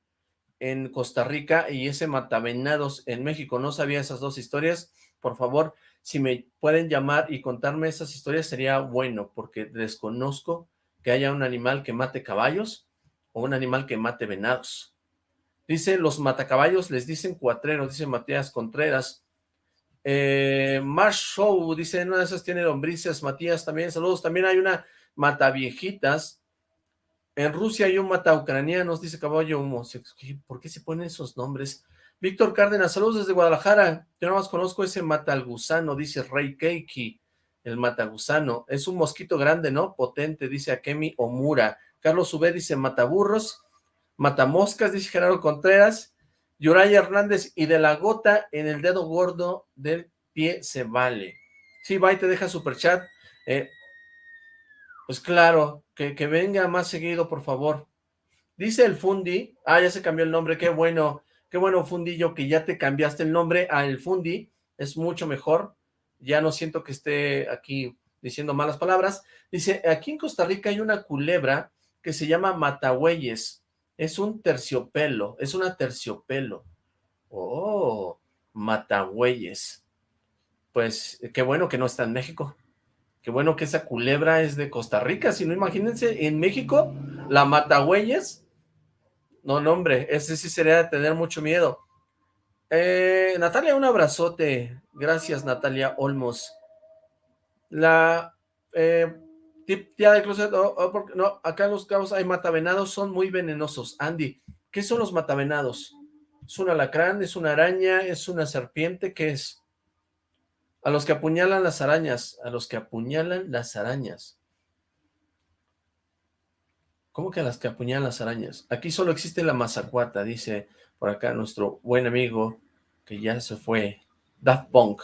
en Costa Rica y ese matavenados en México. No sabía esas dos historias. Por favor, si me pueden llamar y contarme esas historias sería bueno, porque desconozco que haya un animal que mate caballos o un animal que mate venados. Dice, los matacaballos les dicen cuatreros, dice Matías Contreras. Eh, Marsh Show, dice, una de esas tiene lombrices, Matías también, saludos. También hay una mataviejitas. En Rusia hay un mata ucranianos, dice Caballo Humo. ¿Por qué se ponen esos nombres? Víctor Cárdenas, saludos desde Guadalajara. Yo nada más conozco ese mata gusano, dice Rey Keiki, el mata gusano. Es un mosquito grande, ¿no? Potente, dice Akemi Omura. Carlos Ubé dice Mataburros, Matamoscas, dice Gerardo Contreras, Yuraya Hernández, y de la gota en el dedo gordo del pie se vale. Sí, va y te deja super chat. Eh, pues claro, que, que venga más seguido, por favor. Dice el Fundi, ah, ya se cambió el nombre, qué bueno, qué bueno Fundillo que ya te cambiaste el nombre a el Fundi, es mucho mejor, ya no siento que esté aquí diciendo malas palabras. Dice, aquí en Costa Rica hay una culebra que se llama Matahueyes. Es un terciopelo, es una terciopelo. Oh, Matahueyes. Pues qué bueno que no está en México. Qué bueno que esa culebra es de Costa Rica. Si no, imagínense, en México, la Matahueyes. No, no, hombre, ese sí sería de tener mucho miedo. Eh, Natalia, un abrazote. Gracias, Natalia Olmos. La eh, Tía de closet, no, acá en los cabos hay matavenados, son muy venenosos. Andy, ¿qué son los matavenados? ¿Es un alacrán? ¿Es una araña? ¿Es una serpiente? ¿Qué es? A los que apuñalan las arañas, a los que apuñalan las arañas. ¿Cómo que a las que apuñalan las arañas? Aquí solo existe la mazacuata, dice por acá nuestro buen amigo que ya se fue, Daft Punk.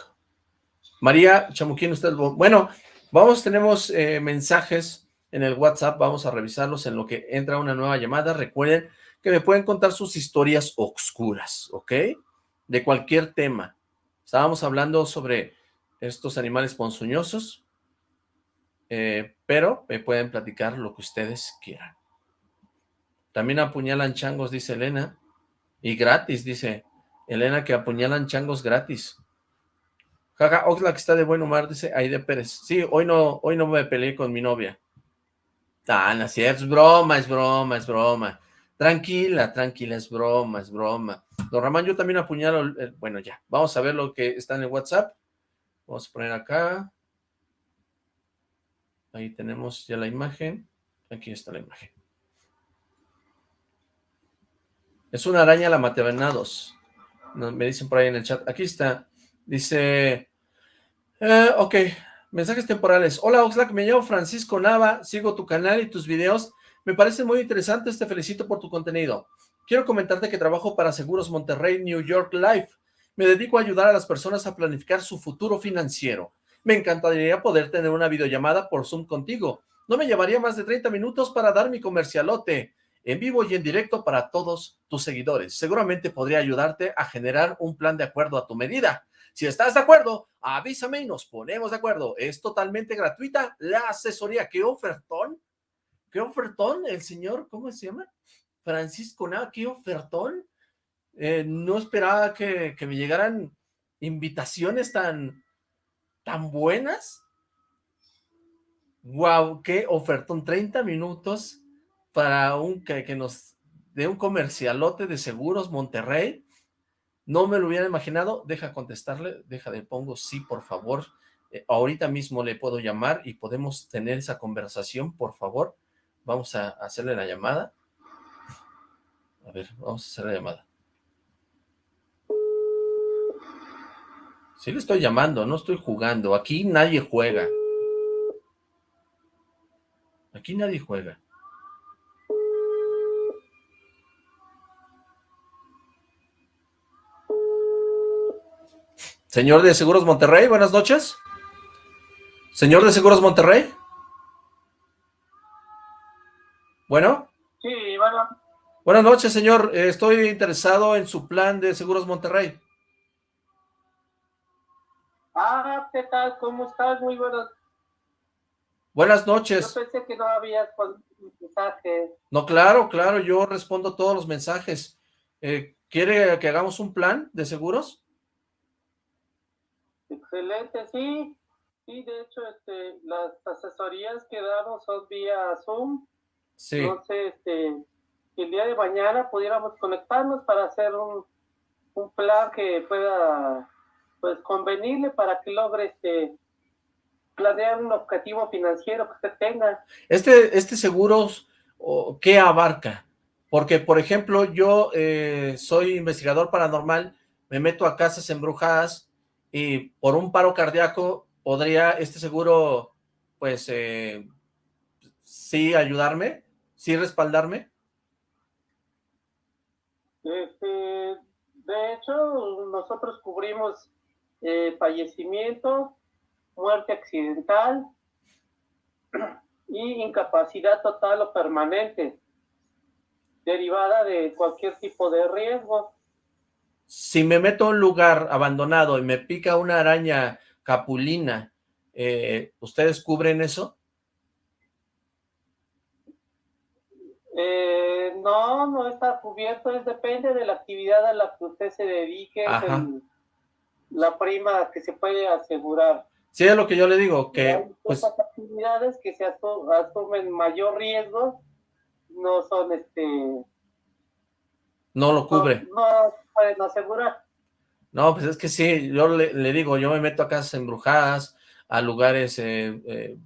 María Chamuquín, usted, bueno, Vamos, tenemos eh, mensajes en el WhatsApp, vamos a revisarlos en lo que entra una nueva llamada. Recuerden que me pueden contar sus historias oscuras, ¿ok? De cualquier tema. Estábamos hablando sobre estos animales ponzoñosos, eh, pero me pueden platicar lo que ustedes quieran. También apuñalan changos, dice Elena, y gratis, dice Elena, que apuñalan changos gratis. Jaja, Oxlack está de buen humor, dice Aide Pérez. Sí, hoy no, hoy no me peleé con mi novia. Ah, no es broma, es broma, es broma. Tranquila, tranquila, es broma, es broma. Don Ramón, yo también apuñalo, bueno, ya, vamos a ver lo que está en el WhatsApp. Vamos a poner acá. Ahí tenemos ya la imagen. Aquí está la imagen. Es una araña la matevenados. Me dicen por ahí en el chat. Aquí está. Dice... Eh, ok. Mensajes temporales. Hola Oxlack, me llamo Francisco Nava. Sigo tu canal y tus videos. Me parece muy interesante. Te felicito por tu contenido. Quiero comentarte que trabajo para Seguros Monterrey New York Life. Me dedico a ayudar a las personas a planificar su futuro financiero. Me encantaría poder tener una videollamada por Zoom contigo. No me llevaría más de 30 minutos para dar mi comercialote en vivo y en directo para todos tus seguidores. Seguramente podría ayudarte a generar un plan de acuerdo a tu medida. Si estás de acuerdo, avísame y nos ponemos de acuerdo. Es totalmente gratuita la asesoría. ¿Qué ofertón? ¿Qué ofertón? El señor, ¿cómo se llama? Francisco Nava, ¿qué ofertón? Eh, no esperaba que, que me llegaran invitaciones tan, tan buenas. Wow, qué ofertón, 30 minutos para un que, que nos dé un comercialote de seguros Monterrey. No me lo hubiera imaginado. Deja contestarle, deja de pongo sí, por favor. Eh, ahorita mismo le puedo llamar y podemos tener esa conversación, por favor. Vamos a hacerle la llamada. A ver, vamos a hacer la llamada. Sí le estoy llamando, no estoy jugando. Aquí nadie juega. Aquí nadie juega. Señor de Seguros Monterrey, buenas noches. Señor de Seguros Monterrey. Bueno. Sí, bueno. Buenas noches, señor. Estoy interesado en su plan de Seguros Monterrey. Ah, ¿qué tal? ¿Cómo estás? Muy buenas. Buenas noches. Yo pensé que no había mensaje. No, claro, claro, yo respondo todos los mensajes. Eh, ¿Quiere que hagamos un plan de seguros? Excelente, sí. Sí, de hecho, este, las asesorías que damos son vía Zoom. Sí. Entonces, este, el día de mañana pudiéramos conectarnos para hacer un, un plan que pueda pues convenirle para que logre este planear un objetivo financiero que usted tenga. Este, este seguro, ¿qué abarca? Porque, por ejemplo, yo eh, soy investigador paranormal, me meto a casas embrujadas y por un paro cardíaco podría este seguro, pues, eh, sí ayudarme, sí respaldarme. Este, de hecho, nosotros cubrimos eh, fallecimiento, muerte accidental y incapacidad total o permanente, derivada de cualquier tipo de riesgo. Si me meto a un lugar abandonado y me pica una araña capulina, eh, ¿ustedes cubren eso? Eh, no, no está cubierto, es depende de la actividad a la que usted se dedique, la prima que se puede asegurar. Sí, es lo que yo le digo, que... Pues, actividades que se asumen mayor riesgo no son este... No lo cubre. No, asegurar. No, pues es que sí, yo le, digo, yo me meto a casas embrujadas, a lugares eh, eh,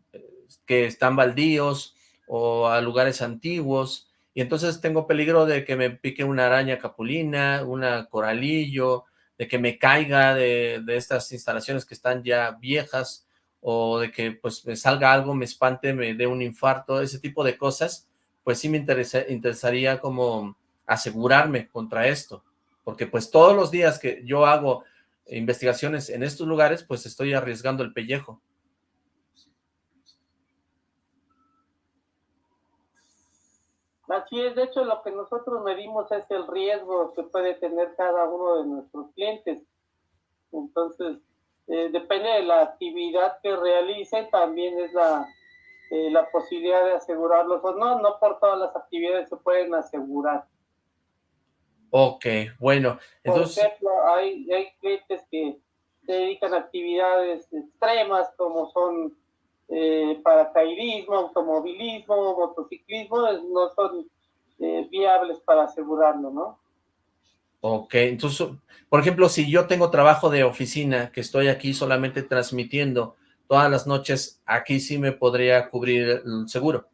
que están baldíos o a lugares antiguos, y entonces tengo peligro de que me pique una araña capulina, una coralillo, de que me caiga de, estas instalaciones que están ya viejas o de que pues me salga algo, me espante, me dé un infarto, ese tipo de cosas, pues sí me interesaría como asegurarme contra esto, porque pues todos los días que yo hago investigaciones en estos lugares, pues estoy arriesgando el pellejo. Así es, de hecho lo que nosotros medimos es el riesgo que puede tener cada uno de nuestros clientes. Entonces, eh, depende de la actividad que realicen, también es la, eh, la posibilidad de asegurarlos o no, no por todas las actividades se pueden asegurar. Ok, bueno. Entonces... Por ejemplo, hay, hay clientes que se dedican a actividades extremas como son eh, paracaidismo, automovilismo, motociclismo, no son eh, viables para asegurarlo, ¿no? Ok, entonces, por ejemplo, si yo tengo trabajo de oficina, que estoy aquí solamente transmitiendo todas las noches, aquí sí me podría cubrir el seguro.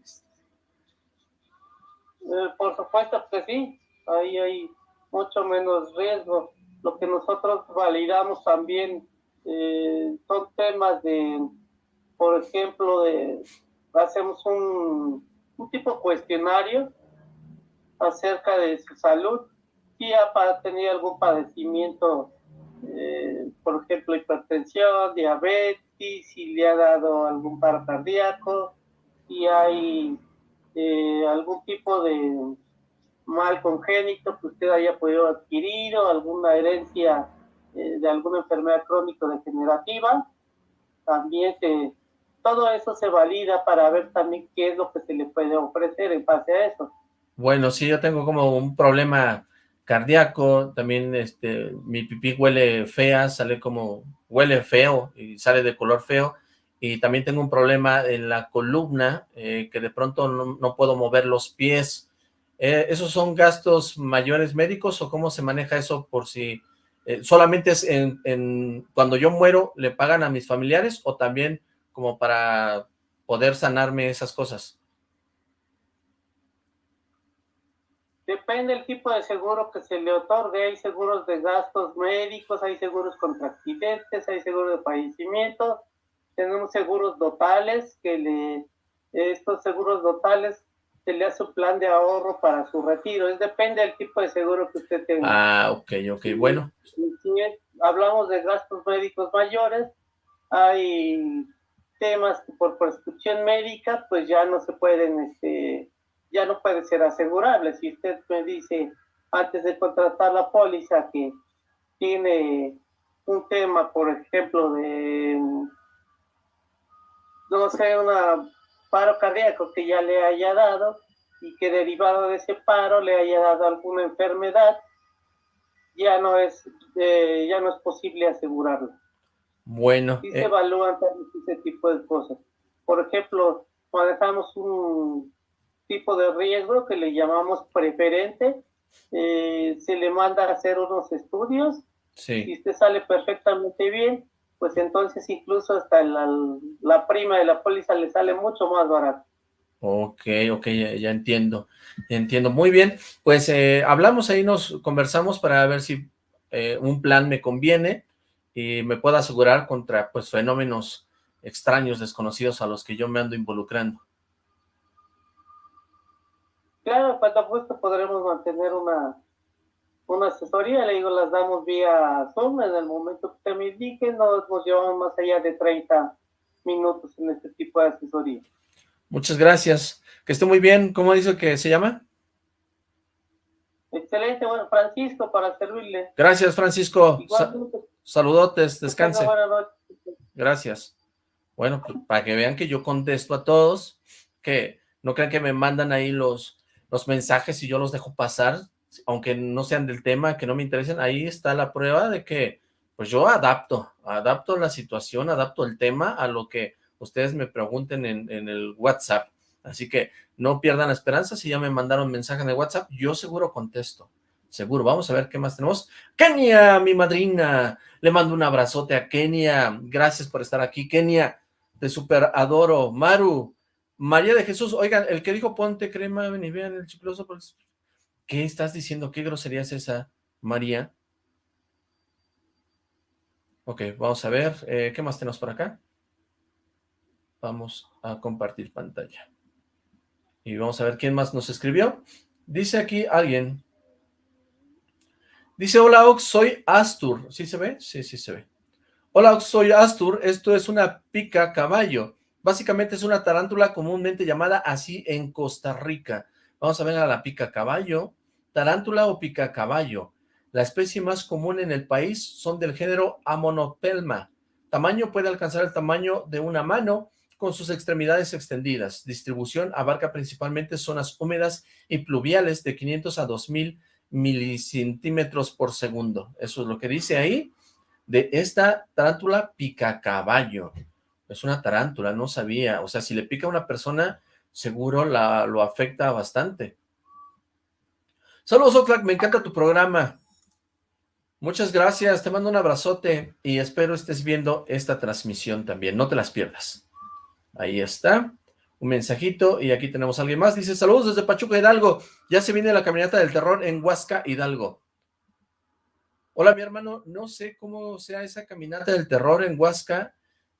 Eh, por supuesto que sí, ahí hay mucho menos riesgo. Lo que nosotros validamos también eh, son temas de, por ejemplo, de hacemos un, un tipo cuestionario acerca de su salud si ha tenido algún padecimiento, eh, por ejemplo, hipertensión, diabetes, si le ha dado algún paro cardíaco, si hay eh, algún tipo de mal congénito que usted haya podido adquirir o alguna herencia eh, de alguna enfermedad crónico-degenerativa. También se, todo eso se valida para ver también qué es lo que se le puede ofrecer en base a eso. Bueno, si yo tengo como un problema cardíaco, también este, mi pipí huele fea, sale como, huele feo y sale de color feo, y también tengo un problema en la columna, eh, que de pronto no, puedo mover los pies. Eh, ¿Esos son gastos mayores médicos o cómo se maneja eso por si eh, solamente es en, cuando yo muero le pagan a mis familiares o también como para poder sanarme esas cosas? Depende del tipo de seguro que se le otorgue. Hay seguros de gastos médicos, hay seguros contra accidentes, hay seguros de fallecimiento. Tenemos seguros totales que le, estos seguros totales se le hace un plan de ahorro para su retiro. Es depende del tipo de seguro que usted tenga. Ah, ok, ok, bueno. Si, hablamos de gastos médicos mayores, hay temas que por prescripción médica, pues ya no se pueden este, ya no puede ser asegurable. Si usted me dice antes de contratar la póliza que tiene un tema, por ejemplo, de, no sé, un paro cardíaco que ya le haya dado y que derivado de ese paro le haya dado alguna enfermedad, ya no es, eh, ya no es posible asegurarlo. Bueno. Y se eh. evalúan ese tipo de cosas. Por ejemplo, manejamos un tipo de riesgo que le llamamos preferente, eh, se le manda a hacer unos estudios, sí. si usted sale perfectamente bien, pues entonces incluso hasta la, la prima de la póliza le sale mucho más barato. Ok, ok, ya, entiendo, entiendo. Muy bien, pues eh, hablamos ahí, nos conversamos para ver si eh, un plan me conviene y me pueda asegurar contra pues fenómenos extraños, desconocidos a los que yo me ando involucrando. Claro, cuando gusto podremos mantener una, una asesoría, le digo, las damos vía Zoom, en el momento que usted me indique, no nos llevamos más allá de 30 minutos en este tipo de asesoría. Muchas gracias, que esté muy bien, ¿cómo dice que se llama? Excelente, bueno, Francisco, para servirle. Gracias, Francisco. saludotes, descanse. Gracias. Bueno, pues, para que vean que yo contesto a todos, que no crean que me mandan ahí los los mensajes y yo los dejo pasar, aunque no sean del tema, que no me interesen, ahí está la prueba de que pues yo adapto, adapto la situación, adapto el tema a lo que ustedes me pregunten en, el WhatsApp. Así que no pierdan esperanza, si ya me mandaron mensaje en el WhatsApp, yo seguro contesto. Seguro, vamos a ver qué más tenemos. Kenia, mi madrina, le mando un abrazote a Kenia, gracias por estar aquí. Kenia, te super adoro. Maru, María de Jesús, oigan, el que dijo ponte crema, ven y vean el chicloso, pues, ¿qué estás diciendo? ¿Qué grosería es esa, María? Ok, vamos a ver, eh, ¿qué más tenemos por acá? Vamos a compartir pantalla. Y vamos a ver quién más nos escribió. Dice aquí alguien. Dice, hola Ox, soy Astur. ¿Sí se ve? Sí, sí se ve. Hola Ox, soy Astur. Esto es una pica caballo. Básicamente es una tarántula comúnmente llamada así en Costa Rica. Vamos a ver a la pica caballo, tarántula o pica caballo. La especie más común en el país son del género Amonopelma. Tamaño puede alcanzar el tamaño de una mano con sus extremidades extendidas. Distribución abarca principalmente zonas húmedas y pluviales de 500 a 2000 milicentímetros por segundo. Eso es lo que dice ahí de esta tarántula picacaballo. Es una tarántula, no sabía. O sea, si le pica a una persona, seguro la, lo afecta bastante. Saludos, Oxlack, me encanta tu programa. Muchas gracias, te mando un abrazote y espero estés viendo esta transmisión también, no te las pierdas. Ahí está, un mensajito y aquí tenemos a alguien más. Dice, saludos desde Pachuca Hidalgo, ya se viene la caminata del terror en Huasca Hidalgo. Hola, mi hermano, no sé cómo sea esa caminata del terror en Huasca.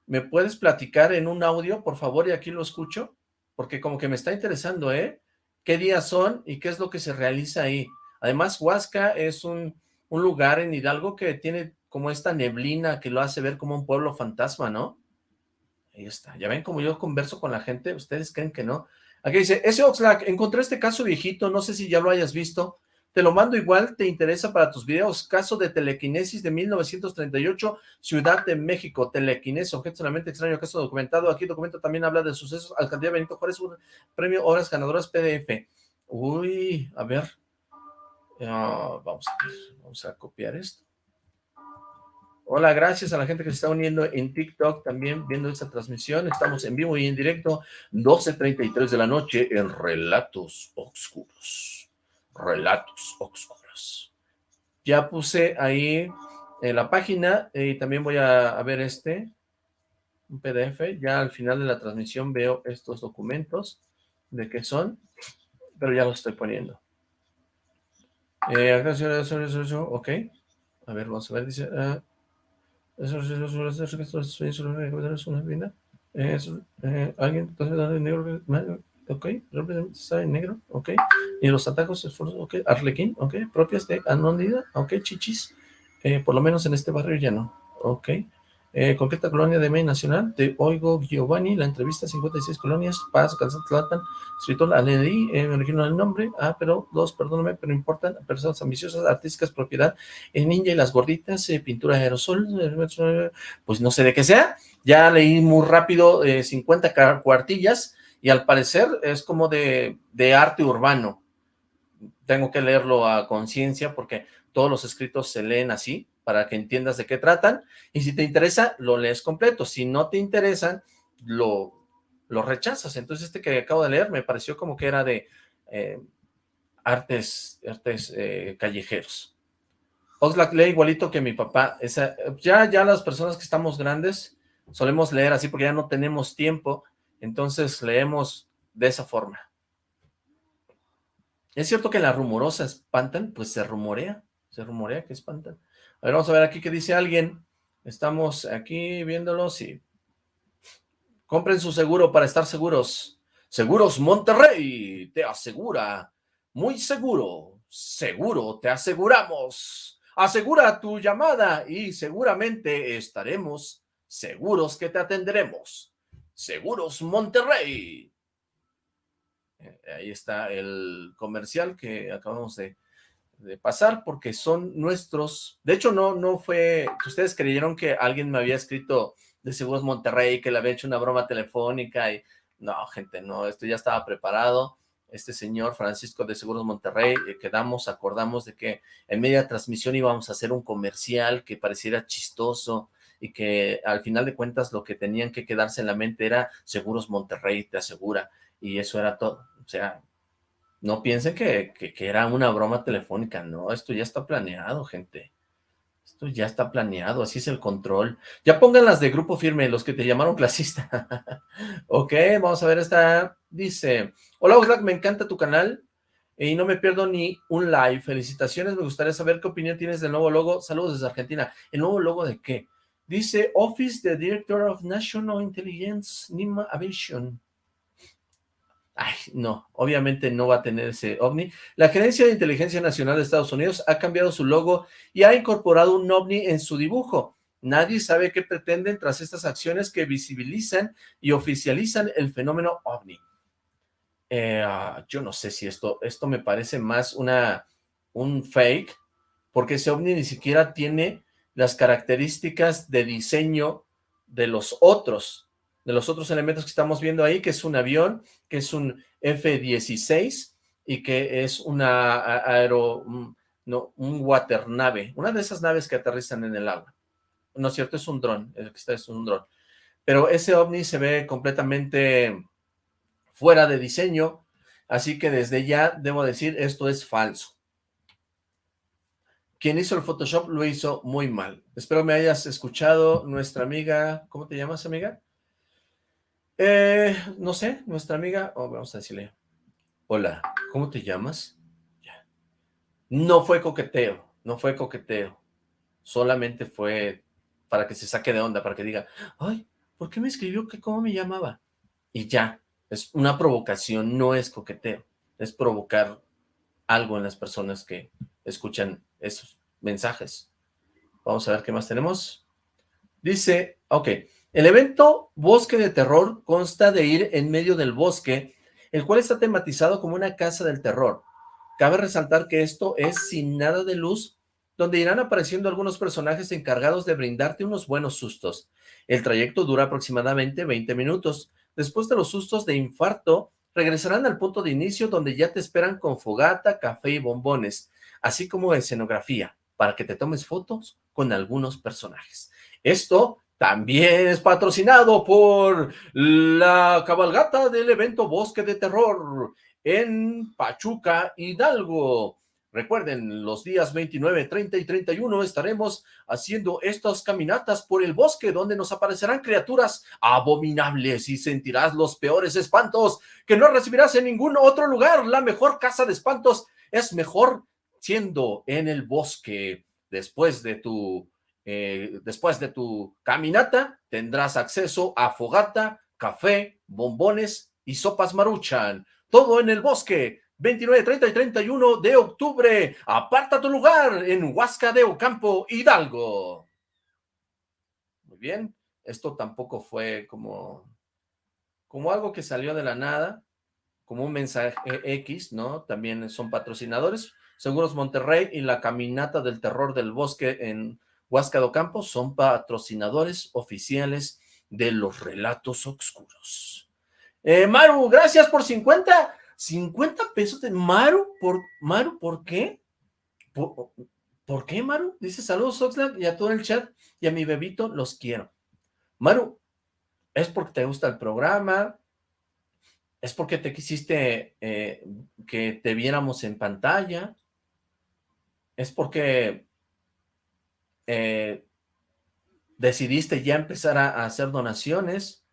¿Me puedes platicar en un audio, por favor, y aquí lo escucho? Porque como que me está interesando, ¿eh? Qué días son y qué es lo que se realiza ahí. Además, Huasca es un, un lugar en Hidalgo que tiene como esta neblina que lo hace ver como un pueblo fantasma, ¿no? Ahí está. Ya ven como yo converso con la gente, ustedes creen que no. Aquí dice, ese Oxlack, encontré este caso viejito, no sé si ya lo hayas visto, te lo mando igual, te interesa para tus videos. Caso de telequinesis de 1938, Ciudad de México. Telequinesis, objeto solamente extraño, caso documentado. Aquí documento también habla de sucesos. Alcaldía Benito Juárez, un premio Horas Ganadoras PDF. Uy, a ver. Ah, vamos, a ver, vamos a copiar esto. Hola, gracias a la gente que se está uniendo en TikTok también viendo esta transmisión. Estamos en vivo y en directo, 12.33 de la noche en Relatos Oscuros relatos oscuros. Ya puse ahí en la página y también voy a, ver este, un PDF. Ya al final de la transmisión veo estos documentos de qué son, pero ya los estoy poniendo. Eh, ok. A ver, vamos a ver, dice... Uh, alguien ok, está en negro, ok, y los atajos, esfuerzos, ok, arlequín, ok, propias de anónida, ok, chichis, eh, por lo menos en este barrio ya no, ok, eh, concreta colonia de May Nacional, de Oigo Giovanni, la entrevista 56 colonias, Paz, Calzat, Tlatan, escritor, la leí, eh, me originó el nombre, ah, pero dos, perdóname, pero importan, personas ambiciosas, artísticas, propiedad, el ninja y las gorditas, eh, pintura aerosol, pues no sé de qué sea, ya leí muy rápido 50 cuartillas, y al parecer es como de, arte urbano. Tengo que leerlo a conciencia porque todos los escritos se leen así, para que entiendas de qué tratan, y si te interesa, lo lees completo, si no te interesan, lo, lo rechazas. Entonces este que acabo de leer me pareció como que era de eh, artes, artes eh, callejeros. Oxlack lee igualito que mi papá. Esa, ya, ya las personas que estamos grandes solemos leer así porque ya no tenemos tiempo entonces leemos de esa forma. ¿Es cierto que la rumorosa espantan? Pues se rumorea, se rumorea que espantan. A ver, vamos a ver aquí qué dice alguien. Estamos aquí viéndolo, sí. Compren su seguro para estar seguros. Seguros Monterrey te asegura, muy seguro, seguro te aseguramos. Asegura tu llamada y seguramente estaremos seguros que te atenderemos. Seguros Monterrey. Eh, ahí está el comercial que acabamos de, pasar porque son nuestros, de hecho no, no fue, ustedes creyeron que alguien me había escrito de Seguros Monterrey, que le había hecho una broma telefónica y no, gente, no, esto ya estaba preparado, este señor Francisco de Seguros Monterrey, eh, quedamos, acordamos de que en media transmisión íbamos a hacer un comercial que pareciera chistoso, y que al final de cuentas lo que tenían que quedarse en la mente era Seguros Monterrey, te asegura, y eso era todo. O sea, no piensen que, que, era una broma telefónica, no, esto ya está planeado, gente. Esto ya está planeado, así es el control. Ya pongan las de grupo firme, los que te llamaron clasista. ok, vamos a ver esta. Dice, hola Oxlack, me encanta tu canal y no me pierdo ni un live. Felicitaciones, me gustaría saber qué opinión tienes del nuevo logo. Saludos desde Argentina. ¿El nuevo logo de qué? Dice Office the Director of National Intelligence, NIMA Aviation. Ay, no, obviamente no va a tener ese ovni. La Gerencia de Inteligencia Nacional de Estados Unidos ha cambiado su logo y ha incorporado un ovni en su dibujo. Nadie sabe qué pretenden tras estas acciones que visibilizan y oficializan el fenómeno ovni. Eh, ah, yo no sé si esto, esto me parece más una, un fake, porque ese ovni ni siquiera tiene las características de diseño de los otros, de los otros elementos que estamos viendo ahí, que es un avión, que es un F-16 y que es una aero, no, un water nave, una de esas naves que aterrizan en el agua. No es cierto, es un dron, el que está es un dron. Pero ese ovni se ve completamente fuera de diseño, así que desde ya debo decir, esto es falso. Quien hizo el Photoshop lo hizo muy mal. Espero me hayas escuchado nuestra amiga, ¿cómo te llamas, amiga? Eh, no sé, nuestra amiga, oh, vamos a decirle, hola, ¿cómo te llamas? No fue coqueteo, no fue coqueteo, solamente fue para que se saque de onda, para que diga, ay, ¿por qué me escribió que cómo me llamaba? Y ya, es una provocación, no es coqueteo, es provocar algo en las personas que escuchan esos mensajes. Vamos a ver qué más tenemos. Dice, ok, el evento Bosque de Terror consta de ir en medio del bosque, el cual está tematizado como una casa del terror. Cabe resaltar que esto es sin nada de luz, donde irán apareciendo algunos personajes encargados de brindarte unos buenos sustos. El trayecto dura aproximadamente 20 minutos. Después de los sustos de infarto, regresarán al punto de inicio donde ya te esperan con fogata, café y bombones, así como escenografía para que te tomes fotos con algunos personajes. Esto también es patrocinado por la cabalgata del evento Bosque de Terror en Pachuca, Hidalgo. Recuerden, los días 29, 30 y 31 estaremos haciendo estas caminatas por el bosque donde nos aparecerán criaturas abominables y sentirás los peores espantos que no recibirás en ningún otro lugar. La mejor casa de espantos es mejor siendo en el bosque. Después de tu, eh, después de tu caminata, tendrás acceso a fogata, café, bombones y sopas maruchan. Todo en el bosque. 29, 30 y 31 de octubre. Aparta tu lugar en Huasca de Ocampo, Hidalgo. Muy bien. Esto tampoco fue como, como algo que salió de la nada, como un mensaje X, ¿no? También son patrocinadores. Seguros Monterrey y la Caminata del Terror del Bosque en Huasca do Campo son patrocinadores oficiales de los relatos oscuros. Eh, Maru, gracias por 50, 50 pesos de Maru, por, Maru, ¿por qué? ¿Por, qué, Maru? Dice, saludos, Oxlack, y a todo el chat, y a mi bebito, los quiero. Maru, ¿es porque te gusta el programa? ¿Es porque te quisiste eh, que te viéramos en pantalla? Es porque eh, decidiste ya empezar a, hacer donaciones,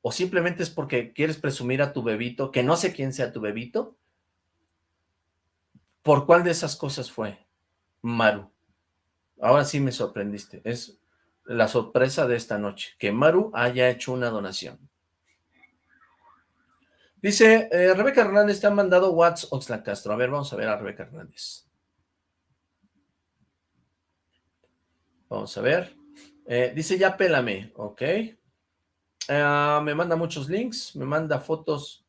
o simplemente es porque quieres presumir a tu bebito, que no sé quién sea tu bebito, ¿por cuál de esas cosas fue, Maru? Ahora sí me sorprendiste, es la sorpresa de esta noche, que Maru haya hecho una donación. Dice, eh, Rebeca Hernández te ha mandado WhatsApp Oxlack Castro. A ver, vamos a ver a Rebeca Hernández. Vamos a ver. Eh, dice ya pélame, ok. Ah, me manda muchos links, me manda fotos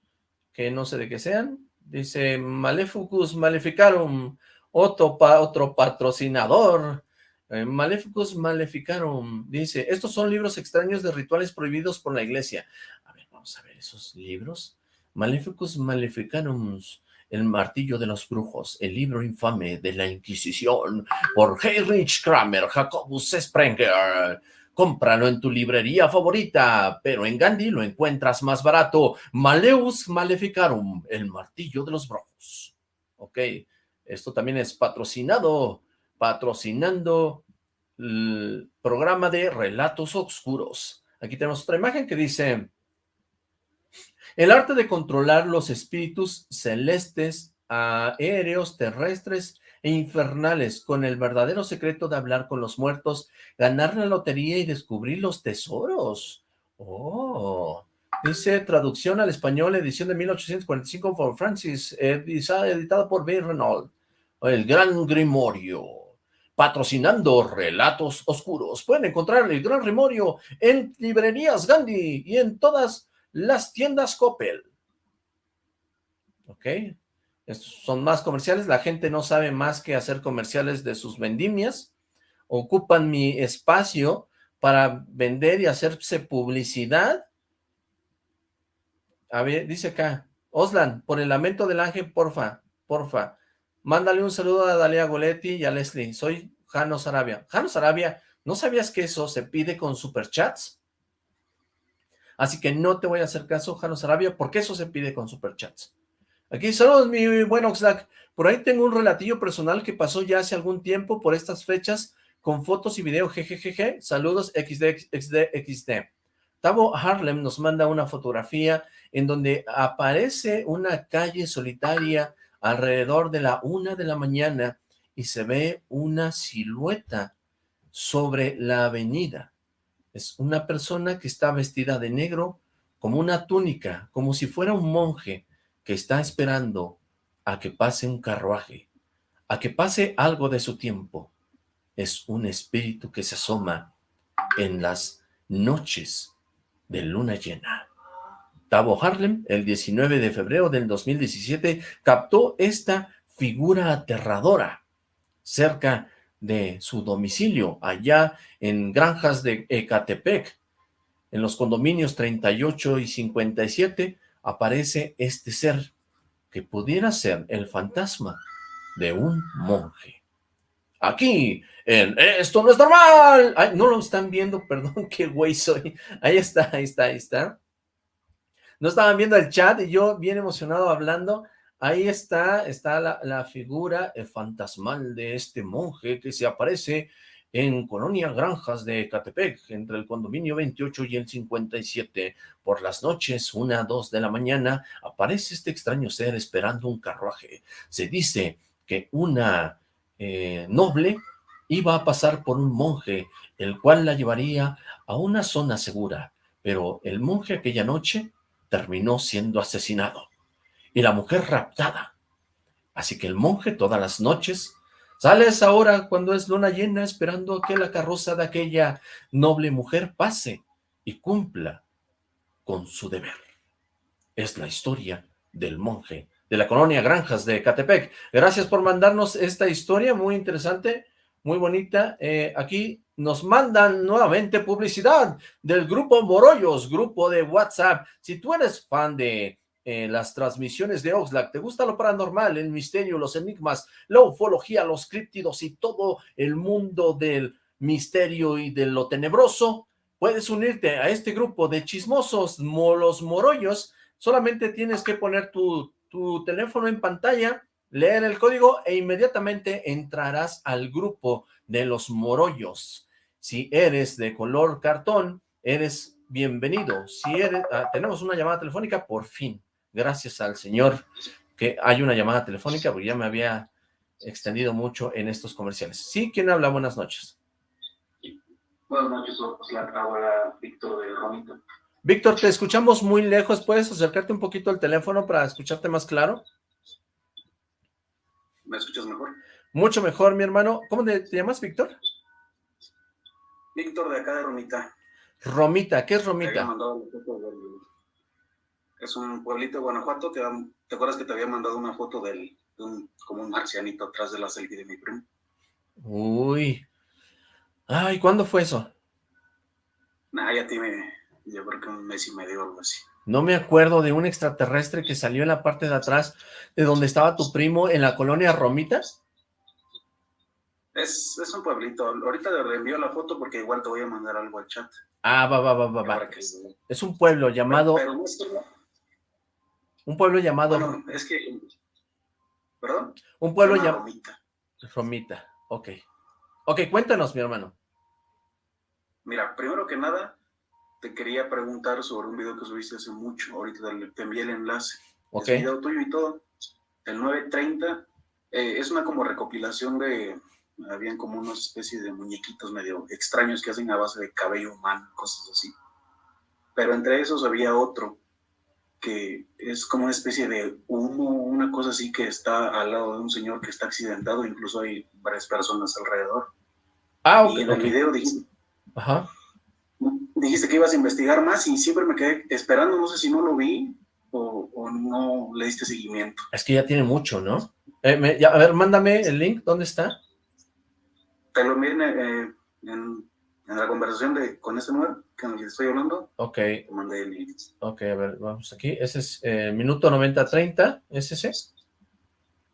que no sé de qué sean. Dice Maleficus Maleficarum, otro, otro patrocinador. Eh, Maleficus Maleficarum, dice, estos son libros extraños de rituales prohibidos por la iglesia. A ver, vamos a ver esos libros. Maleficus Maleficarum, el martillo de los brujos, el libro infame de la Inquisición, por Heinrich Kramer, Jacobus Sprenger. Cómpralo en tu librería favorita, pero en Gandhi lo encuentras más barato. Maleus Maleficarum, el martillo de los brujos. Ok, esto también es patrocinado, patrocinando el programa de Relatos Oscuros. Aquí tenemos otra imagen que dice el arte de controlar los espíritus celestes, aéreos, terrestres e infernales, con el verdadero secreto de hablar con los muertos, ganar la lotería y descubrir los tesoros. Oh, dice traducción al español, edición de 1845 por Francis, editada por B. Renault. El Gran Grimorio patrocinando Relatos Oscuros. Pueden encontrar el Gran Grimorio en librerías Gandhi y en todas las tiendas Coppel. ¿Ok? Estos son más comerciales, la gente no sabe más que hacer comerciales de sus vendimias, ocupan mi espacio para vender y hacerse publicidad. A ver, dice acá, Oslan, por el lamento del ángel, porfa, porfa, Mándale un saludo a Dalia Goletti y a Leslie. Soy Jano Sarabia. Jano Sarabia, ¿no sabías que eso se pide con superchats? Así que no te voy a hacer caso, Jano Sarabia, porque eso se pide con superchats. Aquí, saludos, mi buen Oxlack. Por ahí tengo un relatillo personal que pasó ya hace algún tiempo por estas fechas con fotos y video, jejejeje. Saludos, XD, XD, XD. Tavo Harlem nos manda una fotografía en donde aparece una calle solitaria alrededor de la una de la mañana y se ve una silueta sobre la avenida. Es una persona que está vestida de negro, como una túnica, como si fuera un monje que está esperando a que pase un carruaje, a que pase algo de su tiempo. Es un espíritu que se asoma en las noches de luna llena. Tavo Harlem, el 19 de febrero del 2017, captó esta figura aterradora cerca de su domicilio, allá en Granjas de Ecatepec. En los condominios 38 y 57 aparece este ser que pudiera ser el fantasma de un monje. Aquí, en Esto no es normal. No lo están viendo, perdón, qué güey soy. Ahí está, ahí está, ahí está. No estaban viendo el chat y yo bien emocionado hablando. Ahí está, está la, figura fantasmal de este monje que se aparece en Colonia Granjas de Catepec, entre el condominio 28 y el 57. Por las noches, una, dos de la mañana, aparece este extraño ser esperando un carruaje. Se dice que una eh, noble iba a pasar por un monje, el cual la llevaría a una zona segura, pero el monje aquella noche terminó siendo asesinado y la mujer raptada. Así que el monje todas las noches Sales ahora cuando es luna llena esperando que la carroza de aquella noble mujer pase y cumpla con su deber. Es la historia del monje de la colonia Granjas de Catepec. Gracias por mandarnos esta historia muy interesante, muy bonita. Eh, aquí nos mandan nuevamente publicidad del grupo Morollos, grupo de WhatsApp. Si tú eres fan de en las transmisiones de Oxlack. ¿Te gusta lo paranormal, el misterio, los enigmas, la ufología, los críptidos y todo el mundo del misterio y de lo tenebroso? Puedes unirte a este grupo de chismosos, los morollos. Solamente tienes que poner tu, tu teléfono en pantalla, leer el código e inmediatamente entrarás al grupo de los morollos. Si eres de color cartón, eres bienvenido. Si eres, ah, tenemos una llamada telefónica, por fin gracias al Señor que hay una llamada telefónica, porque ya me había extendido mucho en estos comerciales. Sí, ¿quién habla? Buenas noches. Buenas noches, habla Víctor de Romita. Víctor, te escuchamos muy lejos, ¿puedes acercarte un poquito al teléfono para escucharte más claro? ¿Me escuchas mejor? Mucho mejor, mi hermano. ¿Cómo te, llamas, Víctor? Víctor de acá de Romita. Romita, ¿qué es Romita? Es un pueblito de Guanajuato, ¿te, ¿te acuerdas que te había mandado una foto del, de un, como un marcianito atrás de la selfie de mi primo? Uy. Ay, ¿cuándo fue eso? Nah, ya tiene, yo creo que un mes y medio o algo así. No me acuerdo de un extraterrestre que salió en la parte de atrás de donde estaba tu primo en la colonia Romitas. Es, es un pueblito. Ahorita le reenvío la foto porque igual te voy a mandar algo al chat. Ah, va, va, va, va, va. Es un pueblo llamado... Pero, un pueblo llamado... Bueno, es que... ¿Perdón? Un pueblo llamado... Romita. Romita, ok. Ok, cuéntanos, mi hermano. Mira, primero que nada, te quería preguntar sobre un video que subiste hace mucho. Ahorita te envié el enlace. Ok. Es video tuyo y todo. El 930 eh, es una como recopilación de... Habían como una especie de muñequitos medio extraños que hacen a base de cabello humano, cosas así. Pero entre esos había otro que es como una especie de humo, una cosa así que está al lado de un señor que está accidentado, incluso hay varias personas alrededor. Ah, ok. Y en el video dijiste, Ajá. dijiste que ibas a investigar más y siempre me quedé esperando, no sé si no lo vi o, no le diste seguimiento. Es que ya tiene mucho, ¿no? Eh, a ver, mándame el link, ¿dónde está? Te lo miren eh, en en la conversación de con este número que estoy hablando. Ok. Te mandé el link. Ok, a ver, vamos aquí. Ese es eh, minuto 90-30, ¿es ese?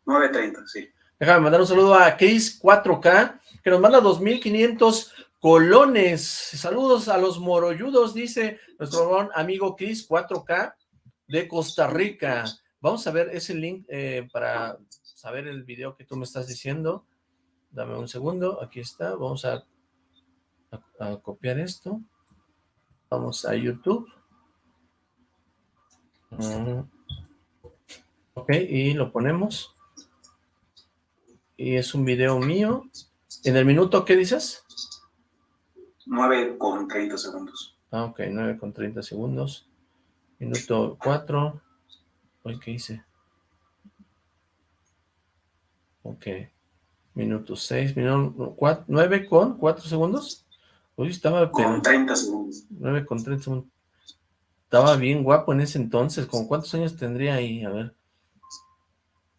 9.30, sí. Déjame mandar un saludo a Chris 4K, que nos manda 2.500 colones. Saludos a los morolludos, dice nuestro amigo Chris 4K de Costa Rica. Vamos a ver ese link eh, para saber el video que tú me estás diciendo. Dame un segundo, aquí está. Vamos a, a copiar esto. Vamos a YouTube. Mm. Ok, y lo ponemos. Y es un video mío. ¿En el minuto qué dices? 9 con 30 segundos. Ah, ok, 9 con 30 segundos. Minuto 4. ¿qué hice? Ok. Minuto 6, minuto 4, 9 con 4 segundos. Uy, estaba... Con 30 segundos. 9 con 30 segundos. Estaba bien guapo en ese entonces. ¿Con cuántos años tendría ahí? A ver.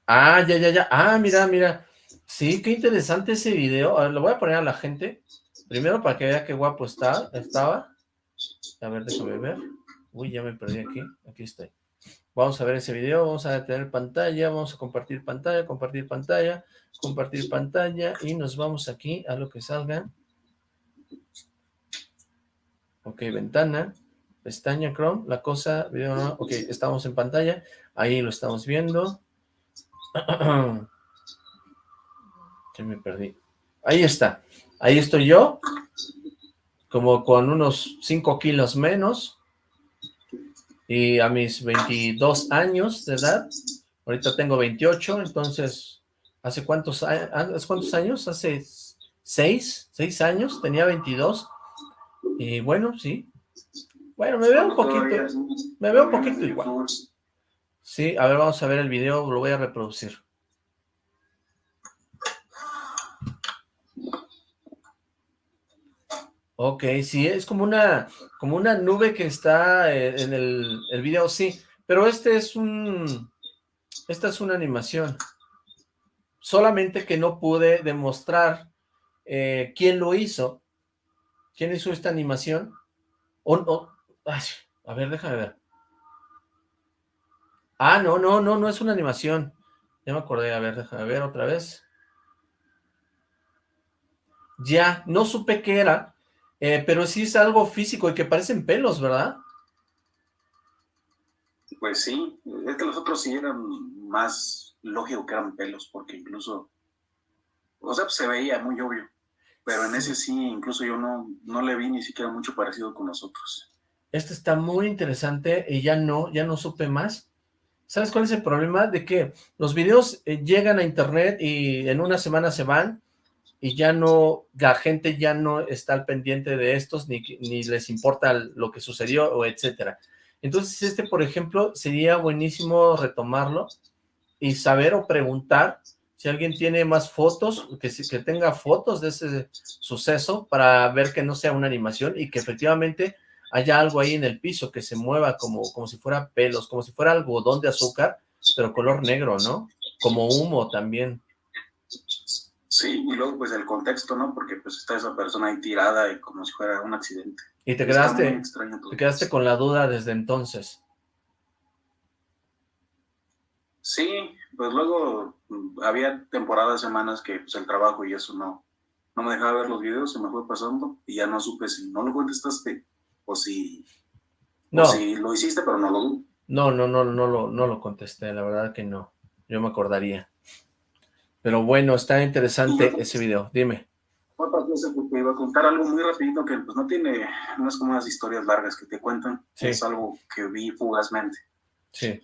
Ah, ya, ya, ya. Ah, mira, mira. Sí, qué interesante ese video. A ver, lo voy a poner a la gente. Primero para que vea qué guapo está, estaba. A ver, déjame ver. Uy, ya me perdí aquí. Aquí estoy. Vamos a ver ese video, vamos a tener pantalla, vamos a compartir pantalla, compartir pantalla, compartir pantalla y nos vamos aquí a lo que salga. Ok, ventana, pestaña Chrome, la cosa, video, ok, estamos en pantalla, ahí lo estamos viendo. Ya me perdí. Ahí está, ahí estoy yo, como con unos 5 kilos menos, y a mis 22 años de edad, ahorita tengo 28, entonces, ¿hace cuántos, ¿hace cuántos años? Hace 6, 6 años, tenía 22, y bueno, sí, bueno, me veo un poquito, me veo un poquito igual. Sí, a ver, vamos a ver el video, lo voy a reproducir. Ok, sí, es como una, como una nube que está eh, en el, el video, sí, pero este es un, esta es una animación, solamente que no pude demostrar eh, quién lo hizo, quién hizo esta animación, o, a ver, déjame ver. Ah, no, no, no, no es una animación, ya me acordé, a ver, déjame ver otra vez. Ya, no supe qué era, eh, pero sí es algo físico y que parecen pelos, ¿verdad? Pues sí, es que los otros sí eran más lógico que eran pelos, porque incluso, o sea, pues se veía muy obvio, pero en ese sí, incluso yo no, no le vi ni siquiera mucho parecido con los otros. Este está muy interesante y ya no, ya no supe más. ¿Sabes cuál es el problema? De que los videos eh, llegan a internet y en una semana se van, y ya no, la gente ya no está al pendiente de estos, ni, ni les importa lo que sucedió, o etcétera. Entonces, este, por ejemplo, sería buenísimo retomarlo y saber o preguntar si alguien tiene más fotos, que, que tenga fotos de ese suceso para ver que no sea una animación y que efectivamente haya algo ahí en el piso que se mueva como, como si fuera pelos, como si fuera algodón de azúcar, pero color negro, ¿no? Como humo también. Sí, y luego pues el contexto, ¿no? Porque pues está esa persona ahí tirada y como si fuera un accidente. Y te quedaste, te quedaste con la duda desde entonces. Sí, pues luego mm, había temporadas, semanas que pues el trabajo y eso no, no me dejaba ver los videos, se me fue pasando y ya no supe si no lo contestaste o si, no. si lo hiciste pero no lo No, no, no, no, lo, no lo contesté, la verdad que no, yo me acordaría. Pero bueno, está interesante ese video, dime. Otra cosa que te iba a contar algo muy rapidito que pues no tiene, no es como unas historias largas que te cuentan, es algo que vi fugazmente. Sí.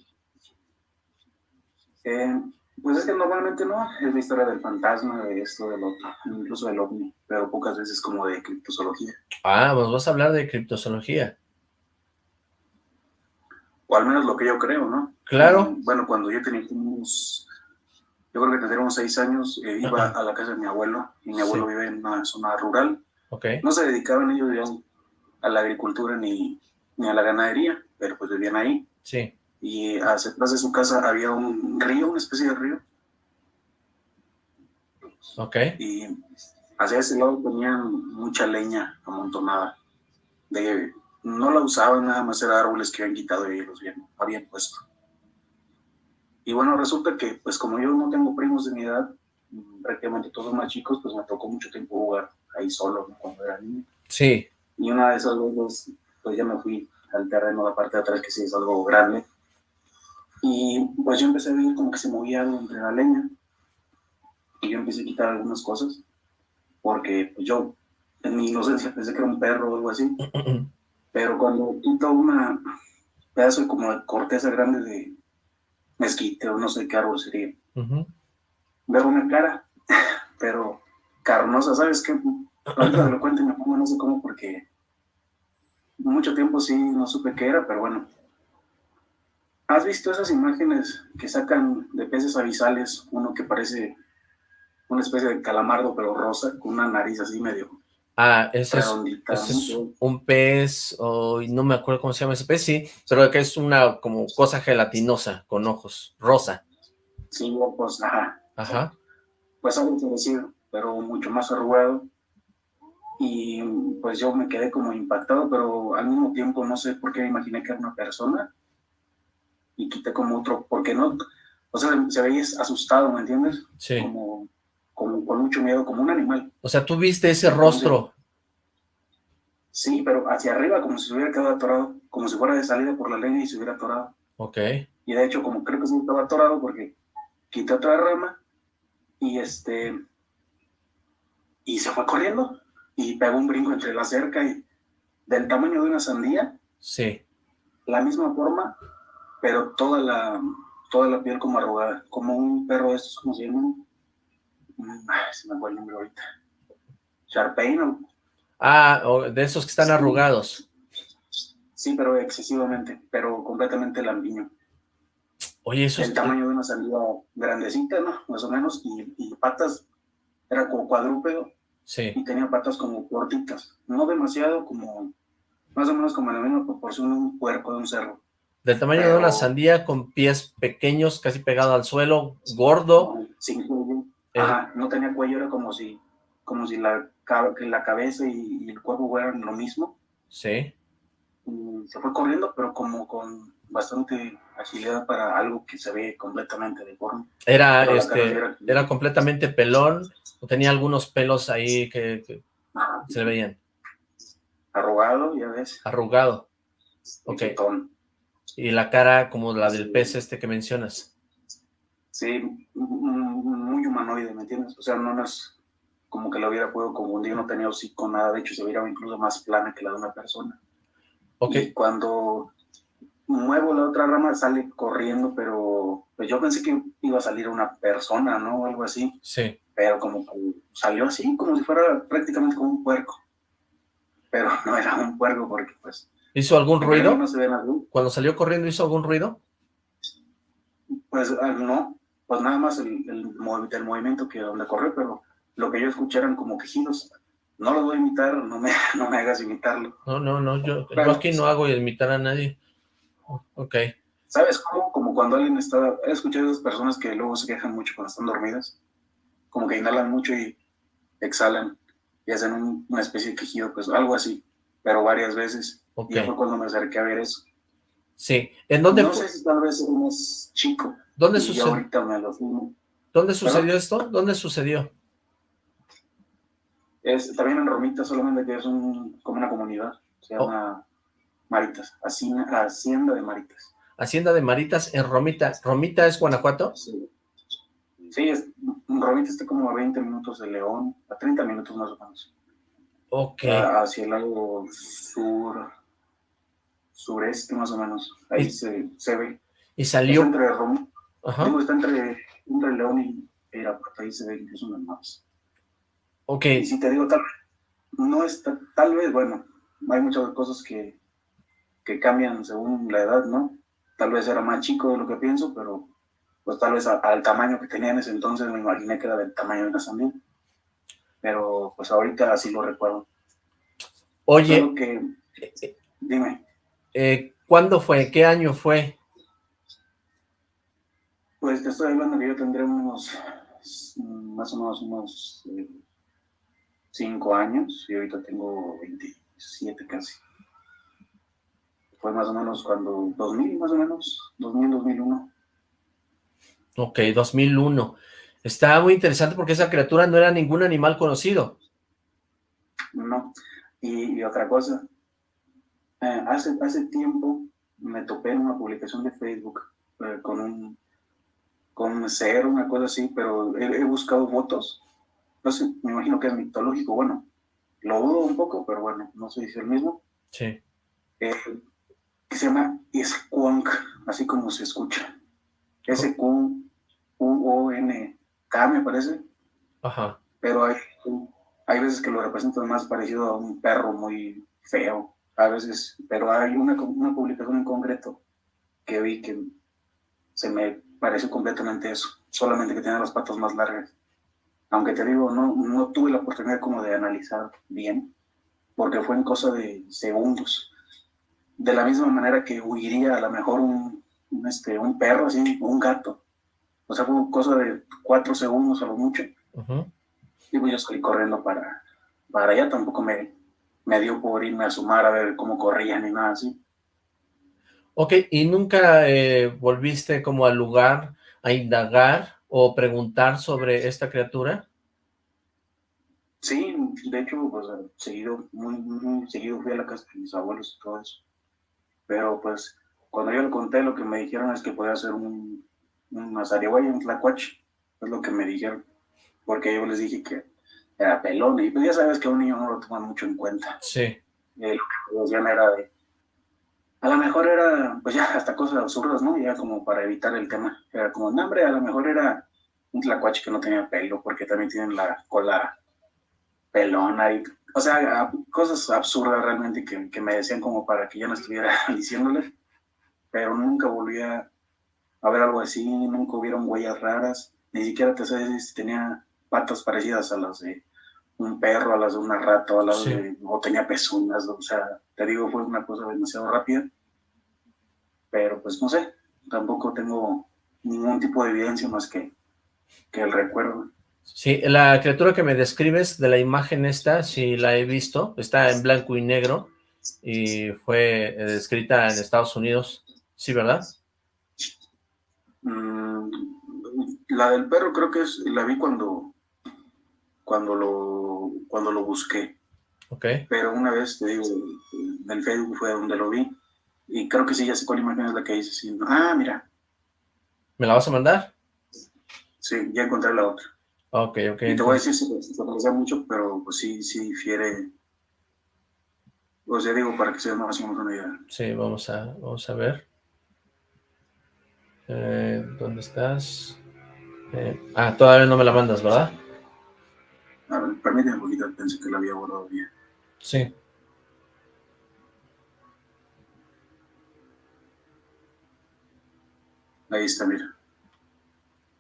Eh, pues es que normalmente no, es la historia del fantasma, de esto, del otro, incluso del ovni, pero pocas veces como de criptozoología. Ah, pues vas a hablar de criptozoología. O al menos lo que yo creo, ¿no? Claro. Bueno, cuando yo tenía unos yo creo que tendríamos seis años, eh, iba a la casa de mi abuelo, y mi abuelo vive en una zona rural. Okay. No se dedicaban ellos a la agricultura ni, ni a la ganadería, pero pues vivían ahí. Sí. Y atrás de su casa había un río, una especie de río. Ok. Y hacia ese lado tenían mucha leña amontonada. De, no la usaban, nada más era árboles que habían quitado y los habían, habían puesto. Y bueno, resulta que, pues como yo no tengo primos de mi edad, prácticamente todos más chicos, pues me tocó mucho tiempo jugar ahí solo cuando era niño. Sí. Y una de esas veces, pues ya me fui al terreno la parte de atrás, que sí es algo grande. Y pues yo empecé a ver como que se movía algo entre la leña. Y yo empecé a quitar algunas cosas, porque pues, yo en mi inocencia pensé que era un perro o algo así. Pero cuando quito una pedazo como de corteza grande de mezquite o no sé qué árbol sería, veo una cara, pero carnosa, ¿sabes qué? Ahorita lo cuento y me pongo no sé cómo porque mucho tiempo sí no supe qué era, pero bueno. ¿Has visto esas imágenes que sacan de peces abisales? Uno que parece una especie de calamardo, pero rosa, con una nariz así medio Ah, ese es, un pez, o no me acuerdo cómo se llama ese pez, sí, pero que es una como cosa gelatinosa, con ojos, rosa. Sí, pues, ajá. Ajá. Pues algo parecido, pero mucho más arrugado. Y pues yo me quedé como impactado, pero al mismo tiempo no sé por qué me imaginé que era una persona. Y quité como otro, porque no, o sea, se veía asustado, ¿me entiendes? Sí. Como con, mucho miedo, como un animal. O sea, tú viste ese rostro. Sí, pero hacia arriba, como si se hubiera quedado atorado, como si fuera de salida por la leña y se hubiera atorado. Ok. Y de hecho, como creo que se estaba atorado porque quité otra rama y este y se fue corriendo y pegó un brinco entre la cerca y del tamaño de una sandía. Sí. La misma forma, pero toda la toda la piel como arrugada, como un perro de estos, ¿cómo se llaman? se me fue el nombre ahorita. Sharpay, Ah, de esos que están arrugados. Sí, pero excesivamente, pero completamente lampiño. Oye, eso El tamaño de una sandía grandecita, ¿no? Más o menos, y, patas, era como cuadrúpedo. Sí. Y tenía patas como cortitas, no demasiado, como, más o menos como la misma proporción de un puerco, de un cerro. Del tamaño de una sandía, con pies pequeños, casi pegado al suelo, gordo. Sí, Ajá, no tenía cuello, era como si, como si la, la cabeza y, el cuerpo fueran lo mismo. Sí. se fue corriendo, pero como con bastante agilidad para algo que se ve completamente deforme. Era, este, era, completamente pelón, o tenía algunos pelos ahí que, se le veían. Arrugado, ya ves. Arrugado. Ok. Y la cara como la del pez este que mencionas. Sí, muy humanoide, ¿me entiendes? O sea, no es como que lo hubiera podido confundir, no tenía hocico, nada, de hecho se veía incluso más plana que la de una persona. Ok. Y cuando muevo la otra rama sale corriendo, pero pues yo pensé que iba a salir una persona, ¿no? O algo así. Sí. Pero como que salió así, como si fuera prácticamente como un puerco. Pero no era un puerco porque pues... ¿Hizo algún ruido? No se ve nada. Cuando salió corriendo, ¿hizo algún ruido? Pues ah, no, pues nada más el, el, movimiento que donde corrió, pero lo que yo escuché eran como quejidos. No lo voy a imitar, no me, no me hagas imitarlo. No, no, no, yo, aquí no hago imitar a nadie. Ok. ¿Sabes cómo? Como cuando alguien está... He escuchado a esas personas que luego se quejan mucho cuando están dormidas. Como que inhalan mucho y exhalan y hacen una especie de quejido, pues algo así, pero varias veces. Y fue cuando me acerqué a ver eso. Sí. ¿En dónde No sé si tal vez es más chico. ¿Dónde sucedió? ¿Dónde sucedió esto? ¿Dónde sucedió? Es, también en Romita, solamente que es un, como una comunidad. Se oh. llama Maritas, Hacienda de Maritas. Hacienda de Maritas en Romita. ¿Romita es Guanajuato? Sí. Sí, es, Romita está como a 20 minutos de León, a 30 minutos más o menos. Ok. hacia el lado sur, sureste más o menos. Ahí se, se ve. Y salió... entre Romita Ajá. está entre, entre, León y Irapuato, ahí se ve incluso en los mapas. Ok. Y si te digo, tal, no está, tal vez, bueno, hay muchas cosas que, que cambian según la edad, ¿no? Tal vez era más chico de lo que pienso, pero pues tal vez al tamaño que tenía en ese entonces me imaginé que era del tamaño de una sandía. Pero pues ahorita así lo recuerdo. Oye, que, dime. Eh, ¿Cuándo fue? ¿Qué año fue? Pues te estoy hablando que yo tendré unos, más o menos unos 5 eh, años y ahorita tengo 27 casi. Fue más o menos cuando, 2000 más o menos, 2000, 2001. Ok, 2001. Está muy interesante porque esa criatura no era ningún animal conocido. No, y, otra cosa, eh, hace, hace tiempo me topé en una publicación de Facebook eh, con un con un ser, una cosa así, pero he, buscado fotos, no sé, me imagino que es mitológico, bueno, lo dudo un poco, pero bueno, no sé si es el mismo. Sí. Eh, que se llama Squonk, así como se escucha. S-Q-U-O-N-K, me parece. Ajá. Pero hay, hay veces que lo representan más parecido a un perro muy feo, a veces, pero hay una, una publicación en concreto que vi que se me pareció completamente eso, solamente que tenía las patas más largas. Aunque te digo, no, no tuve la oportunidad como de analizar bien, porque fue en cosa de segundos. De la misma manera que huiría a lo mejor un, este, un perro, así, un gato. O sea, fue cosa de cuatro segundos a lo mucho. Y pues yo salí corriendo para, para allá, tampoco me, me dio por irme a sumar a ver cómo corrían ni nada así. Ok, ¿y nunca eh, volviste como al lugar a indagar o preguntar sobre esta criatura? Sí, de hecho, pues seguido, muy, muy seguido fui a la casa de mis abuelos y todo eso. Pero pues, cuando yo le conté, lo que me dijeron es que podía ser un, un azarihuay, un tlacuache, es lo que me dijeron. Porque yo les dije que era pelón, y pues ya sabes que a un niño no lo toman mucho en cuenta. Sí. Y lo que decían era de, a lo mejor era, pues ya, hasta cosas absurdas, ¿no? Ya como para evitar el tema. Era como, no, hombre, a lo mejor era un tlacuache que no tenía pelo, porque también tienen la cola pelona y, o sea, cosas absurdas realmente que, que me decían como para que yo no estuviera diciéndole, pero nunca volví a, ver algo así, nunca hubieron huellas raras, ni siquiera te sé si tenía patas parecidas a las de un perro, a las de una rata, a las de, o tenía pezuñas, o sea, te digo, fue una cosa demasiado rápida. Pero pues no sé, tampoco tengo ningún tipo de evidencia más que, que el recuerdo. Sí, la criatura que me describes de la imagen esta, sí la he visto, está en blanco y negro y fue eh, descrita en Estados Unidos, ¿sí, verdad? Mm, la del perro creo que es, la vi cuando, cuando, lo, cuando lo busqué. Ok. Pero una vez, te digo, en Facebook fue donde lo vi y creo que sí, ya sé cuál imagen es la que dice. Sí. Ah, mira. ¿Me la vas a mandar? Sí, ya encontré la otra. Ok, ok. Y te voy a decir si se parece mucho, pero pues sí, sí difiere. O sea, digo, para que se más o menos una idea. Sí, vamos a, vamos a ver. Eh, ¿Dónde estás? Eh, ah, todavía no me la mandas, ¿verdad? A ver, permíteme un poquito, pensé que la había borrado bien. Sí. Ahí está, mira.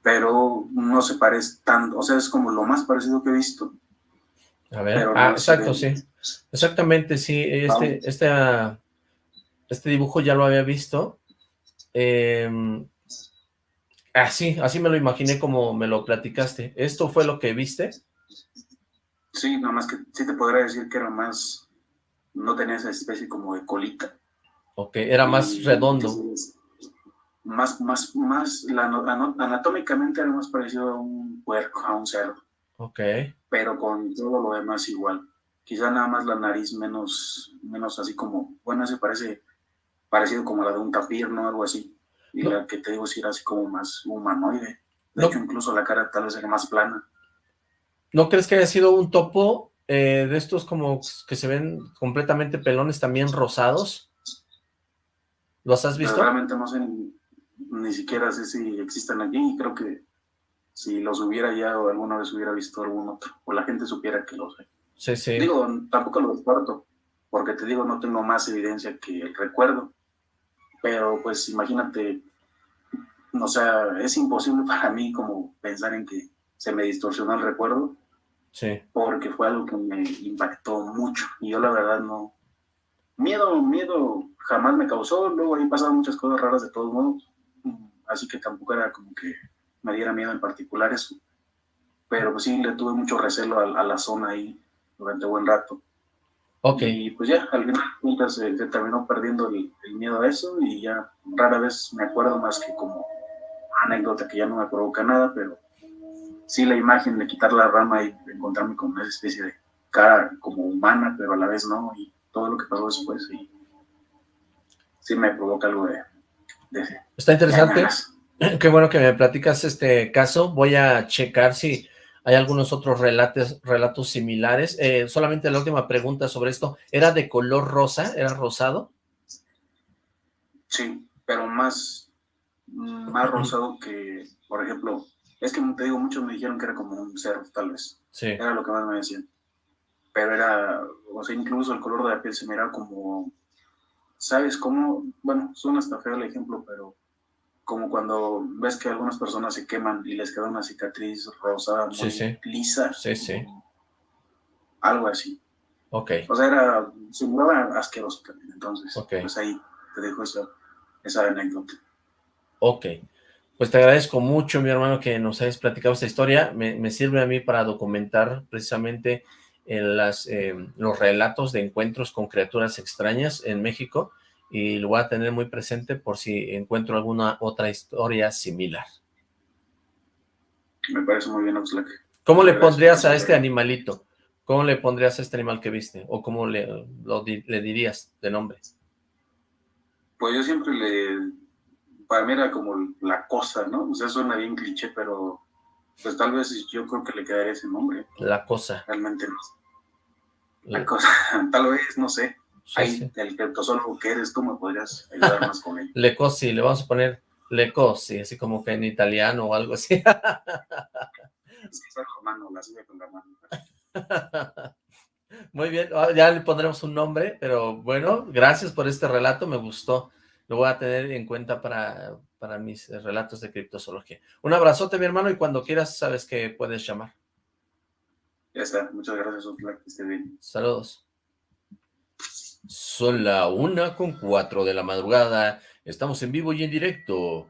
Pero no se parece tanto, o sea, es como lo más parecido que he visto. A ver, ah, exacto, sí. Exactamente, sí. Este, este, ah, este dibujo ya lo había visto. Eh, así, así me lo imaginé como me lo platicaste. ¿Esto fue lo que viste? Sí, nada más que sí te podría decir que era más, no tenía esa especie como de colita. Ok, era más redondo más, más, más, la, anatómicamente era más parecido a un puerco, a un cerdo. Ok. Pero con todo lo demás igual. Quizá nada más la nariz menos, menos así como, bueno, se parece parecido como la de un tapir, ¿no? Algo así. Y la que te digo si era así como más humanoide. De hecho, incluso la cara tal vez era más plana. ¿No crees que haya sido un topo eh, de estos como que se ven completamente pelones también rosados? ¿Los has visto? realmente no sé ni siquiera sé si existen aquí y creo que si los hubiera ya o alguna vez hubiera visto algún otro, o la gente supiera que los hay. Sí, sí. Digo, tampoco lo descarto, porque te digo, no tengo más evidencia que el recuerdo, pero pues imagínate, o sea, es imposible para mí como pensar en que se me distorsionó el recuerdo, sí. porque fue algo que me impactó mucho, y yo la verdad no, miedo, miedo jamás me causó, luego ahí pasaron muchas cosas raras de todos modos, así que tampoco era como que me diera miedo en particular eso. Pero pues sí, le tuve mucho recelo a, la zona ahí durante buen rato. Ok. Y pues ya, al final se, terminó perdiendo el, miedo a eso y ya rara vez me acuerdo más que como anécdota que ya no me provoca nada, pero sí la imagen de quitar la rama y encontrarme con una especie de cara como humana, pero a la vez no, y todo lo que pasó después, y sí me provoca algo de... Está interesante. Qué bueno que me platicas este caso. Voy a checar si hay algunos otros relatos, relatos similares. Eh, solamente la última pregunta sobre esto. ¿Era de color rosa? ¿Era rosado? Sí, pero más, más rosado que, por ejemplo, es que te digo, muchos me dijeron que era como un cerdo, tal vez. Sí. Era lo que más me decían. Pero era, o sea, incluso el color de la piel se miraba como, ¿sabes cómo? Bueno, suena hasta feo el ejemplo, pero como cuando ves que algunas personas se queman y les queda una cicatriz rosada muy lisa. Sí, sí. Algo así. Ok. O sea, era, se miraba asqueroso también, entonces, pues ahí te dejo esa, esa anécdota. Ok. Pues te agradezco mucho, mi hermano, que nos hayas platicado esta historia. Me, sirve a mí para documentar precisamente las, eh, los relatos de encuentros con criaturas extrañas en México y lo voy a tener muy presente por si encuentro alguna otra historia similar. Me parece muy bien, Oxlack. ¿Cómo le pondrías a este animalito? ¿Cómo le pondrías a este animal que viste? ¿O cómo le, le dirías de nombre? Pues yo siempre le para mí era como la cosa, ¿no? O sea, suena bien cliché, pero pues tal vez yo creo que le quedaría ese nombre. La cosa. Realmente no. La, cosa, tal vez, no sé. Ahí, el criptosólogo que eres, tú me podrías ayudar más con él. Le cosi, le vamos a poner le cosi, así como que en italiano o algo así. es que romano, la sube con la mano. Muy bien, ah, ya le pondremos un nombre, pero bueno, gracias por este relato, me gustó lo voy a tener en cuenta para, para mis relatos de criptozoología. Un abrazote, mi hermano, y cuando quieras sabes que puedes llamar. Ya está, muchas gracias, que esté bien. Saludos. Son la una con cuatro de la madrugada. Estamos en vivo y en directo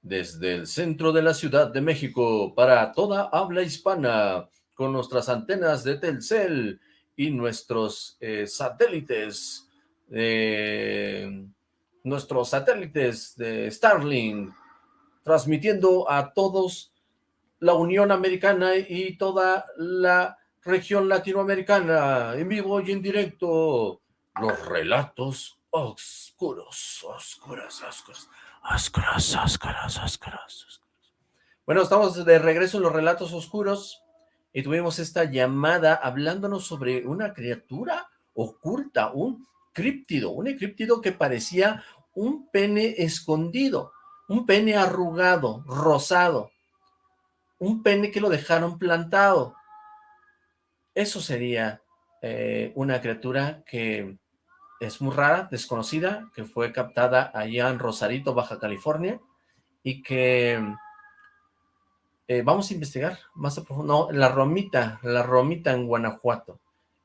desde el centro de la Ciudad de México para toda habla hispana con nuestras antenas de Telcel y nuestros eh, satélites eh, nuestros satélites de Starlink, transmitiendo a todos la Unión Americana y toda la región latinoamericana, en vivo y en directo, los relatos oscuros, oscuros, oscuros, oscuros, oscuros, oscuros. Bueno, estamos de regreso en los relatos oscuros y tuvimos esta llamada hablándonos sobre una criatura oculta, un críptido, un críptido que parecía un pene escondido, un pene arrugado, rosado, un pene que lo dejaron plantado. Eso sería eh, una criatura que es muy rara, desconocida, que fue captada allá en Rosarito, Baja California, y que eh, vamos a investigar más a profundo. No, la romita, la romita en Guanajuato,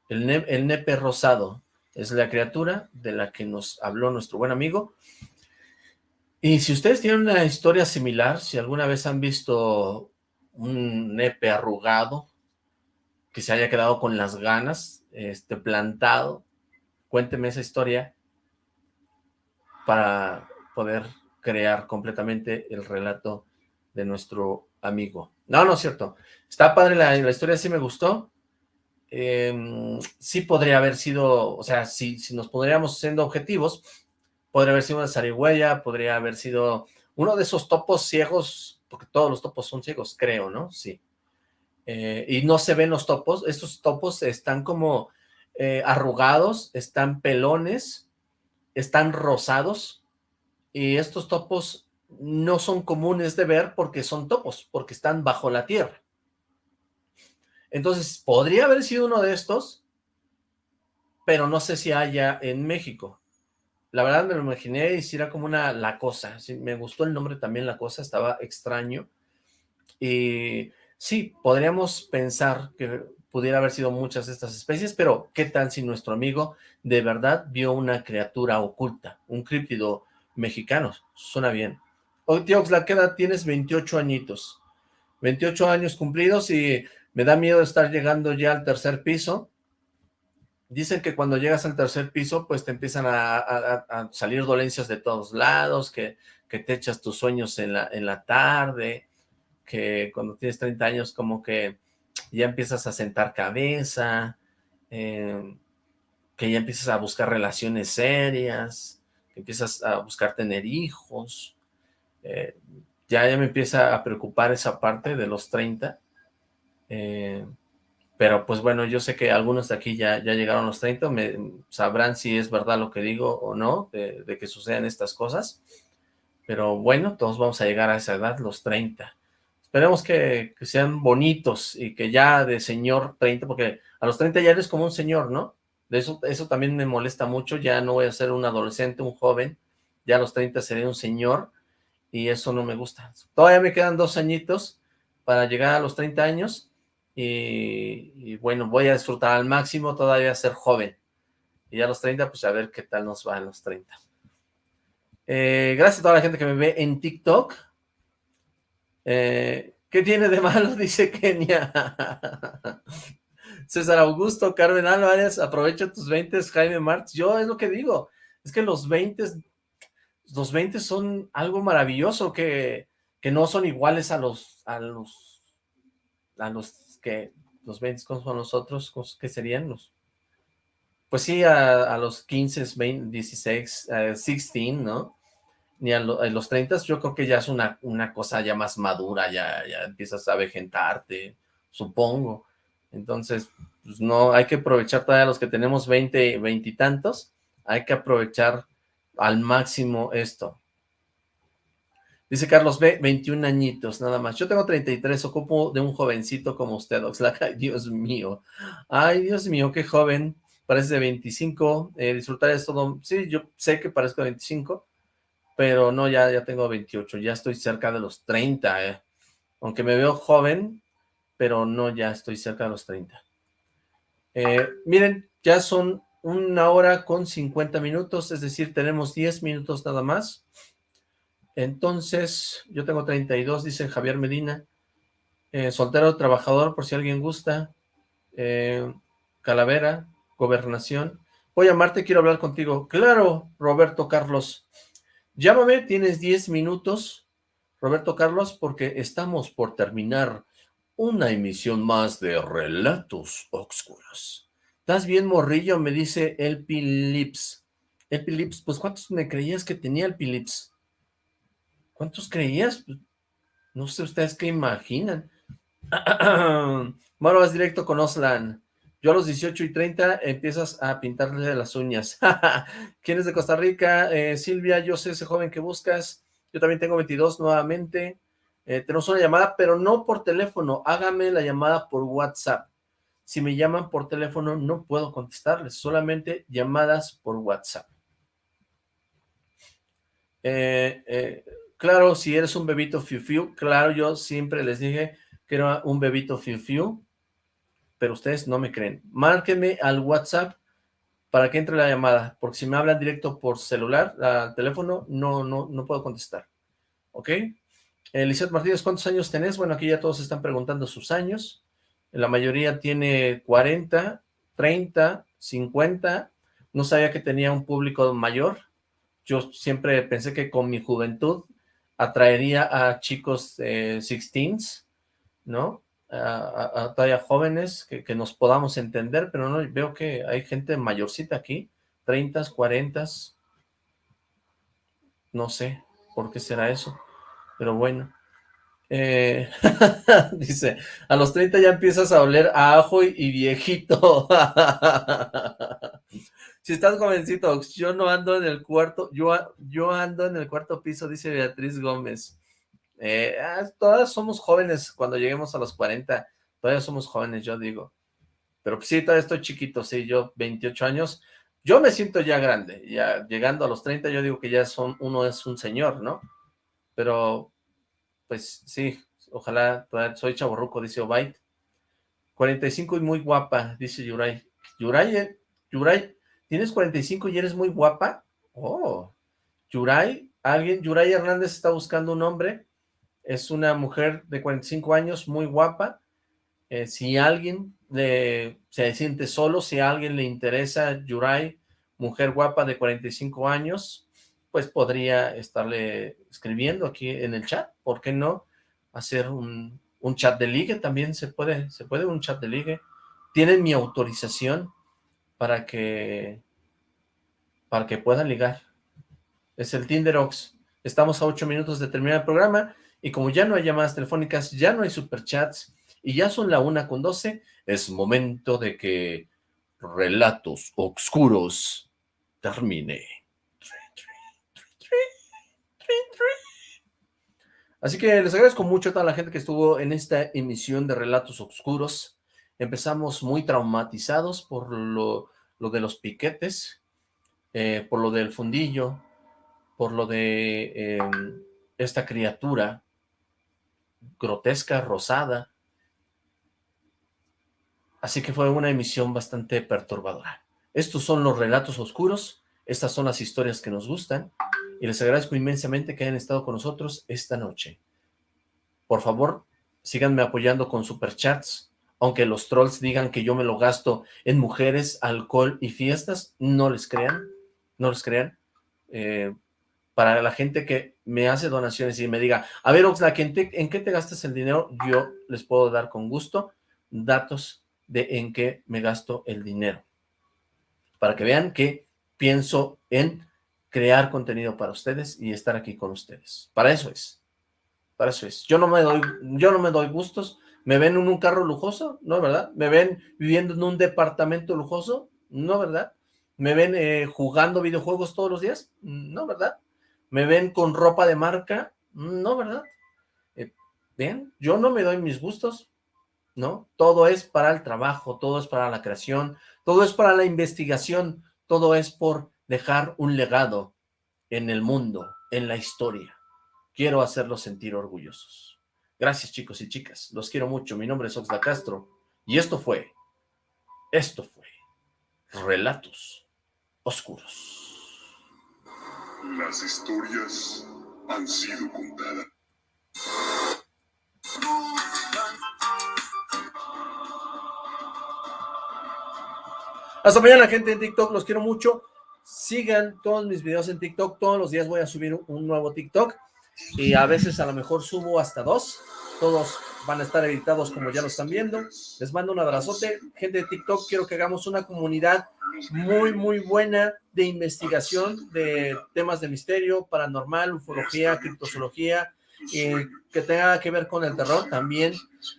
el, el nepe rosado, es la criatura de la que nos habló nuestro buen amigo. Y si ustedes tienen una historia similar, si alguna vez han visto un nepe arrugado, que se haya quedado con las ganas, este, plantado, cuénteme esa historia para poder crear completamente el relato de nuestro amigo. No, no es cierto. Está padre la, la historia, sí me gustó. Em, sí podría haber sido, o sea, si, si nos podríamos siendo objetivos, podría haber sido una zarigüeya, podría haber sido uno de esos topos ciegos, porque todos los topos son ciegos, creo, ¿no? Sí. Eh, y no se ven los topos, estos topos están como eh, arrugados, están pelones, están rosados, y estos topos no son comunes de ver porque son topos, porque están bajo la tierra. Entonces, podría haber sido uno de estos, pero no sé si haya en México. La verdad me lo imaginé y si era como una La Cosa. me gustó el nombre también La Cosa, estaba extraño. Y sí, podríamos pensar que pudiera haber sido muchas de estas especies, pero ¿qué tal si nuestro amigo de verdad vio una criatura oculta, un críptido mexicano? Suena bien. Hoy, tío la queda tienes 28 añitos. 28 años cumplidos y me da miedo estar llegando ya al tercer piso. Dicen que cuando llegas al tercer piso, pues te empiezan a, salir dolencias de todos lados, que, te echas tus sueños en la, en la tarde, que cuando tienes 30 años como que ya empiezas a sentar cabeza, eh, que ya empiezas a buscar relaciones serias, que empiezas a buscar tener hijos, eh, ya, ya me empieza a preocupar esa parte de los 30, eh, pero pues bueno, yo sé que algunos de aquí ya, ya llegaron a los 30, me, sabrán si es verdad lo que digo o no, de, que sucedan estas cosas, pero bueno, todos vamos a llegar a esa edad, los 30. Esperemos que, que, sean bonitos y que ya de señor 30, porque a los 30 ya eres como un señor, ¿no? De eso, eso también me molesta mucho, ya no voy a ser un adolescente, un joven, ya a los 30 seré un señor, y eso no me gusta. Todavía me quedan dos añitos para llegar a los 30 años, y, bueno, voy a disfrutar al máximo todavía ser joven. Y a los 30, pues a ver qué tal nos va a los 30. Eh, gracias a toda la gente que me ve en TikTok. Eh, ¿Qué tiene de malo? Dice Kenia. César Augusto, Carmen Álvarez, aprovecha tus 20, Jaime Martz. Yo es lo que digo, es que los 20, los 20 son algo maravilloso que, que no son iguales a los, a los, a los que los 20, ¿cómo son los otros? ¿Qué serían los? Pues sí, a, los 15, 20, 16, 16, ¿no? Ni a, los 30 yo creo que ya es una, una cosa ya más madura, ya, ya empiezas a vejentarte, supongo. Entonces, pues no, hay que aprovechar todavía los que tenemos 20, 20 y tantos, hay que aprovechar al máximo esto. Dice Carlos B, 21 añitos, nada más. Yo tengo 33, ocupo de un jovencito como usted, Oxlack. Ay, Dios mío. Ay, Dios mío, qué joven. Parece de 25. Eh, disfrutar es todo. Sí, yo sé que parezco de 25, pero no, ya, ya tengo 28. Ya estoy cerca de los 30, eh. Aunque me veo joven, pero no, ya estoy cerca de los 30. Eh, miren, ya son una hora con 50 minutos, es decir, tenemos 10 minutos nada más. Entonces, yo tengo 32, dice Javier Medina. Eh, soltero trabajador, por si alguien gusta. Eh, Calavera, gobernación. Voy a llamarte, quiero hablar contigo. Claro, Roberto Carlos. Llámame, tienes 10 minutos, Roberto Carlos, porque estamos por terminar una emisión más de Relatos Oscuros. ¿Estás bien, morrillo? Me dice El Pilips. El Pilips, pues ¿cuántos me creías que tenía el Pilips? ¿Cuántos creías? Pues, no sé ustedes qué imaginan. Bueno, vas directo con Oslan. Yo a los 18 y 30 empiezas a pintarle las uñas. ¿Quién es de Costa Rica? Eh, Silvia, yo sé ese joven que buscas. Yo también tengo 22 nuevamente. Eh, tenemos una llamada, pero no por teléfono. Hágame la llamada por WhatsApp. Si me llaman por teléfono, no puedo contestarles. Solamente llamadas por WhatsApp. Eh, eh Claro, si eres un bebito fiu fiu, claro, yo siempre les dije que era un bebito fiu fiu, pero ustedes no me creen. Márquenme al WhatsApp para que entre la llamada, porque si me hablan directo por celular, al teléfono, no, no, no puedo contestar. ¿Ok? Elizabeth Martínez, ¿cuántos años tenés? Bueno, aquí ya todos están preguntando sus años. La mayoría tiene 40, 30, 50. No sabía que tenía un público mayor. Yo siempre pensé que con mi juventud atraería a chicos eh, 16s, ¿no? A, todavía jóvenes que, nos podamos entender, pero no veo que hay gente mayorcita aquí, 30, 40, no sé por qué será eso, pero bueno. Eh, dice, a los 30 ya empiezas a oler a ajo y viejito. Si estás jovencito, yo no ando en el cuarto, yo, yo ando en el cuarto piso, dice Beatriz Gómez. Eh, ah, todas somos jóvenes cuando lleguemos a los 40, todavía somos jóvenes, yo digo. Pero pues sí, todavía estoy chiquito, sí, yo 28 años, yo me siento ya grande, ya llegando a los 30 yo digo que ya son, uno es un señor, ¿no? Pero, pues sí, ojalá, soy chaborruco, dice Obait. 45 y muy guapa, dice Yuray. Yuray, eh, Yuray, ¿Tienes 45 y eres muy guapa? Oh, Yuray, alguien, Yuray Hernández está buscando un hombre, es una mujer de 45 años, muy guapa, eh, si alguien le, se siente solo, si a alguien le interesa Yuray, mujer guapa de 45 años, pues podría estarle escribiendo aquí en el chat, ¿por qué no? hacer un, un chat de ligue, también se puede, se puede un chat de ligue. Tienen mi autorización para que, para que puedan ligar. Es el Tinderox. Estamos a ocho minutos de terminar el programa y como ya no hay llamadas telefónicas, ya no hay superchats y ya son la una con doce, es momento de que Relatos Oscuros termine. Así que les agradezco mucho a toda la gente que estuvo en esta emisión de Relatos Oscuros. Empezamos muy traumatizados por lo, de los piquetes, eh, por lo del fundillo, por lo de em, esta criatura grotesca, rosada. Así que fue una emisión bastante perturbadora. Estos son los relatos oscuros, estas son las historias que nos gustan, y les agradezco inmensamente que hayan estado con nosotros esta noche. Por favor, síganme apoyando con superchats, aunque los trolls digan que yo me lo gasto en mujeres, alcohol y fiestas, no les crean, no les crean. Eh, para la gente que me hace donaciones y me diga, a ver Oxlack, ¿en, ¿en qué te gastas el dinero? Yo les puedo dar con gusto datos de en qué me gasto el dinero. Para que vean que pienso en crear contenido para ustedes y estar aquí con ustedes. Para eso es. Para eso es. Yo no me doy, yo no me doy gustos. ¿Me ven en un carro lujoso? No, ¿verdad? ¿Me ven viviendo en un departamento lujoso? No, ¿verdad? ¿Me ven eh, jugando videojuegos todos los días? No, ¿verdad? ¿Me ven con ropa de marca? No, ¿verdad? Eh, bien, yo no me doy mis gustos, ¿no? Todo es para el trabajo, todo es para la creación, todo es para la investigación, todo es por dejar un legado en el mundo, en la historia. Quiero hacerlos sentir orgullosos. Gracias chicos y chicas, los quiero mucho. Mi nombre es Oxla Castro y esto fue, esto fue Relatos Oscuros. Las historias han sido contadas. Hasta mañana, gente en TikTok. Los quiero mucho. Sigan todos mis videos en TikTok, todos los días voy a subir un nuevo TikTok y a veces a lo mejor subo hasta dos, todos van a estar editados como ya lo están viendo, les mando un abrazote, gente de TikTok, quiero que hagamos una comunidad muy muy buena de investigación de temas de misterio, paranormal, ufología, criptozoología, y que tenga que ver con el terror también,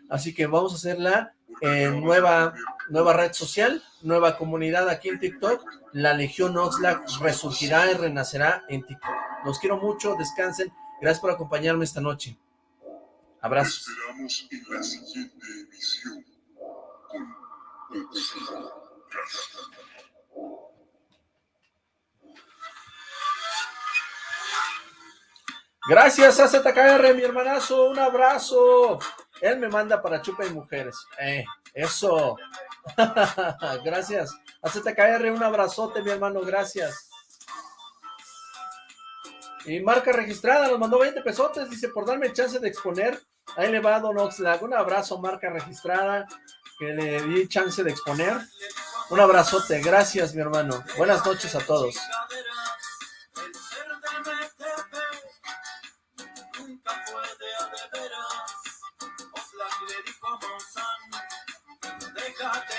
así que vamos a hacerla en nueva, nueva red social, nueva comunidad aquí en TikTok, la Legión Oxlack resurgirá y renacerá en TikTok. Los quiero mucho, descansen, gracias por acompañarme esta noche. Abrazos. Esperamos en la siguiente emisión Gracias a ZKR, mi hermanazo, un abrazo. Él me manda para chupa y mujeres. Eh, eso. gracias. A ZKR, un abrazote, mi hermano, gracias. Y marca registrada, nos mandó 20 pesotes, dice, por darme chance de exponer. Ahí le va Don Oxlack. Un abrazo, marca registrada, que le di chance de exponer. Un abrazote, gracias, mi hermano. Buenas noches a todos.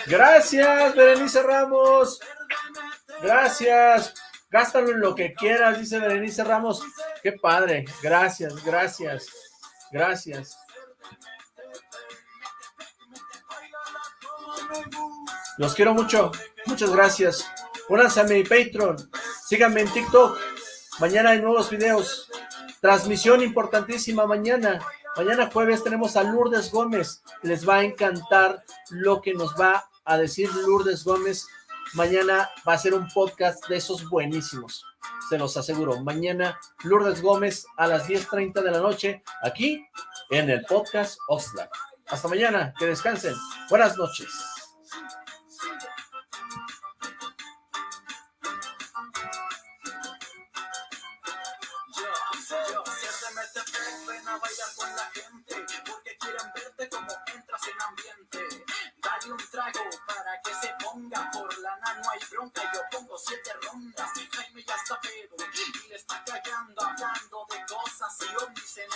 Gracias, Berenice Ramos. Gracias. Gástalo en lo que quieras, dice Berenice Ramos. Qué padre. Gracias, gracias. Gracias. Los quiero mucho. Muchas gracias. Únanse a mi Patreon. Síganme en TikTok. Mañana hay nuevos videos. Transmisión importantísima mañana. Mañana jueves tenemos a Lourdes Gómez. Les va a encantar lo que nos va a decir Lourdes Gómez. Mañana va a ser un podcast de esos buenísimos. Se los aseguro. Mañana Lourdes Gómez a las 10.30 de la noche aquí en el podcast Oxlack. Hasta mañana. Que descansen. Buenas noches. un trago para que se por lana, no hay bronca, yo pongo siete rondas, Jaime ya está pedo, y le está callando hablando de cosas y ovnis en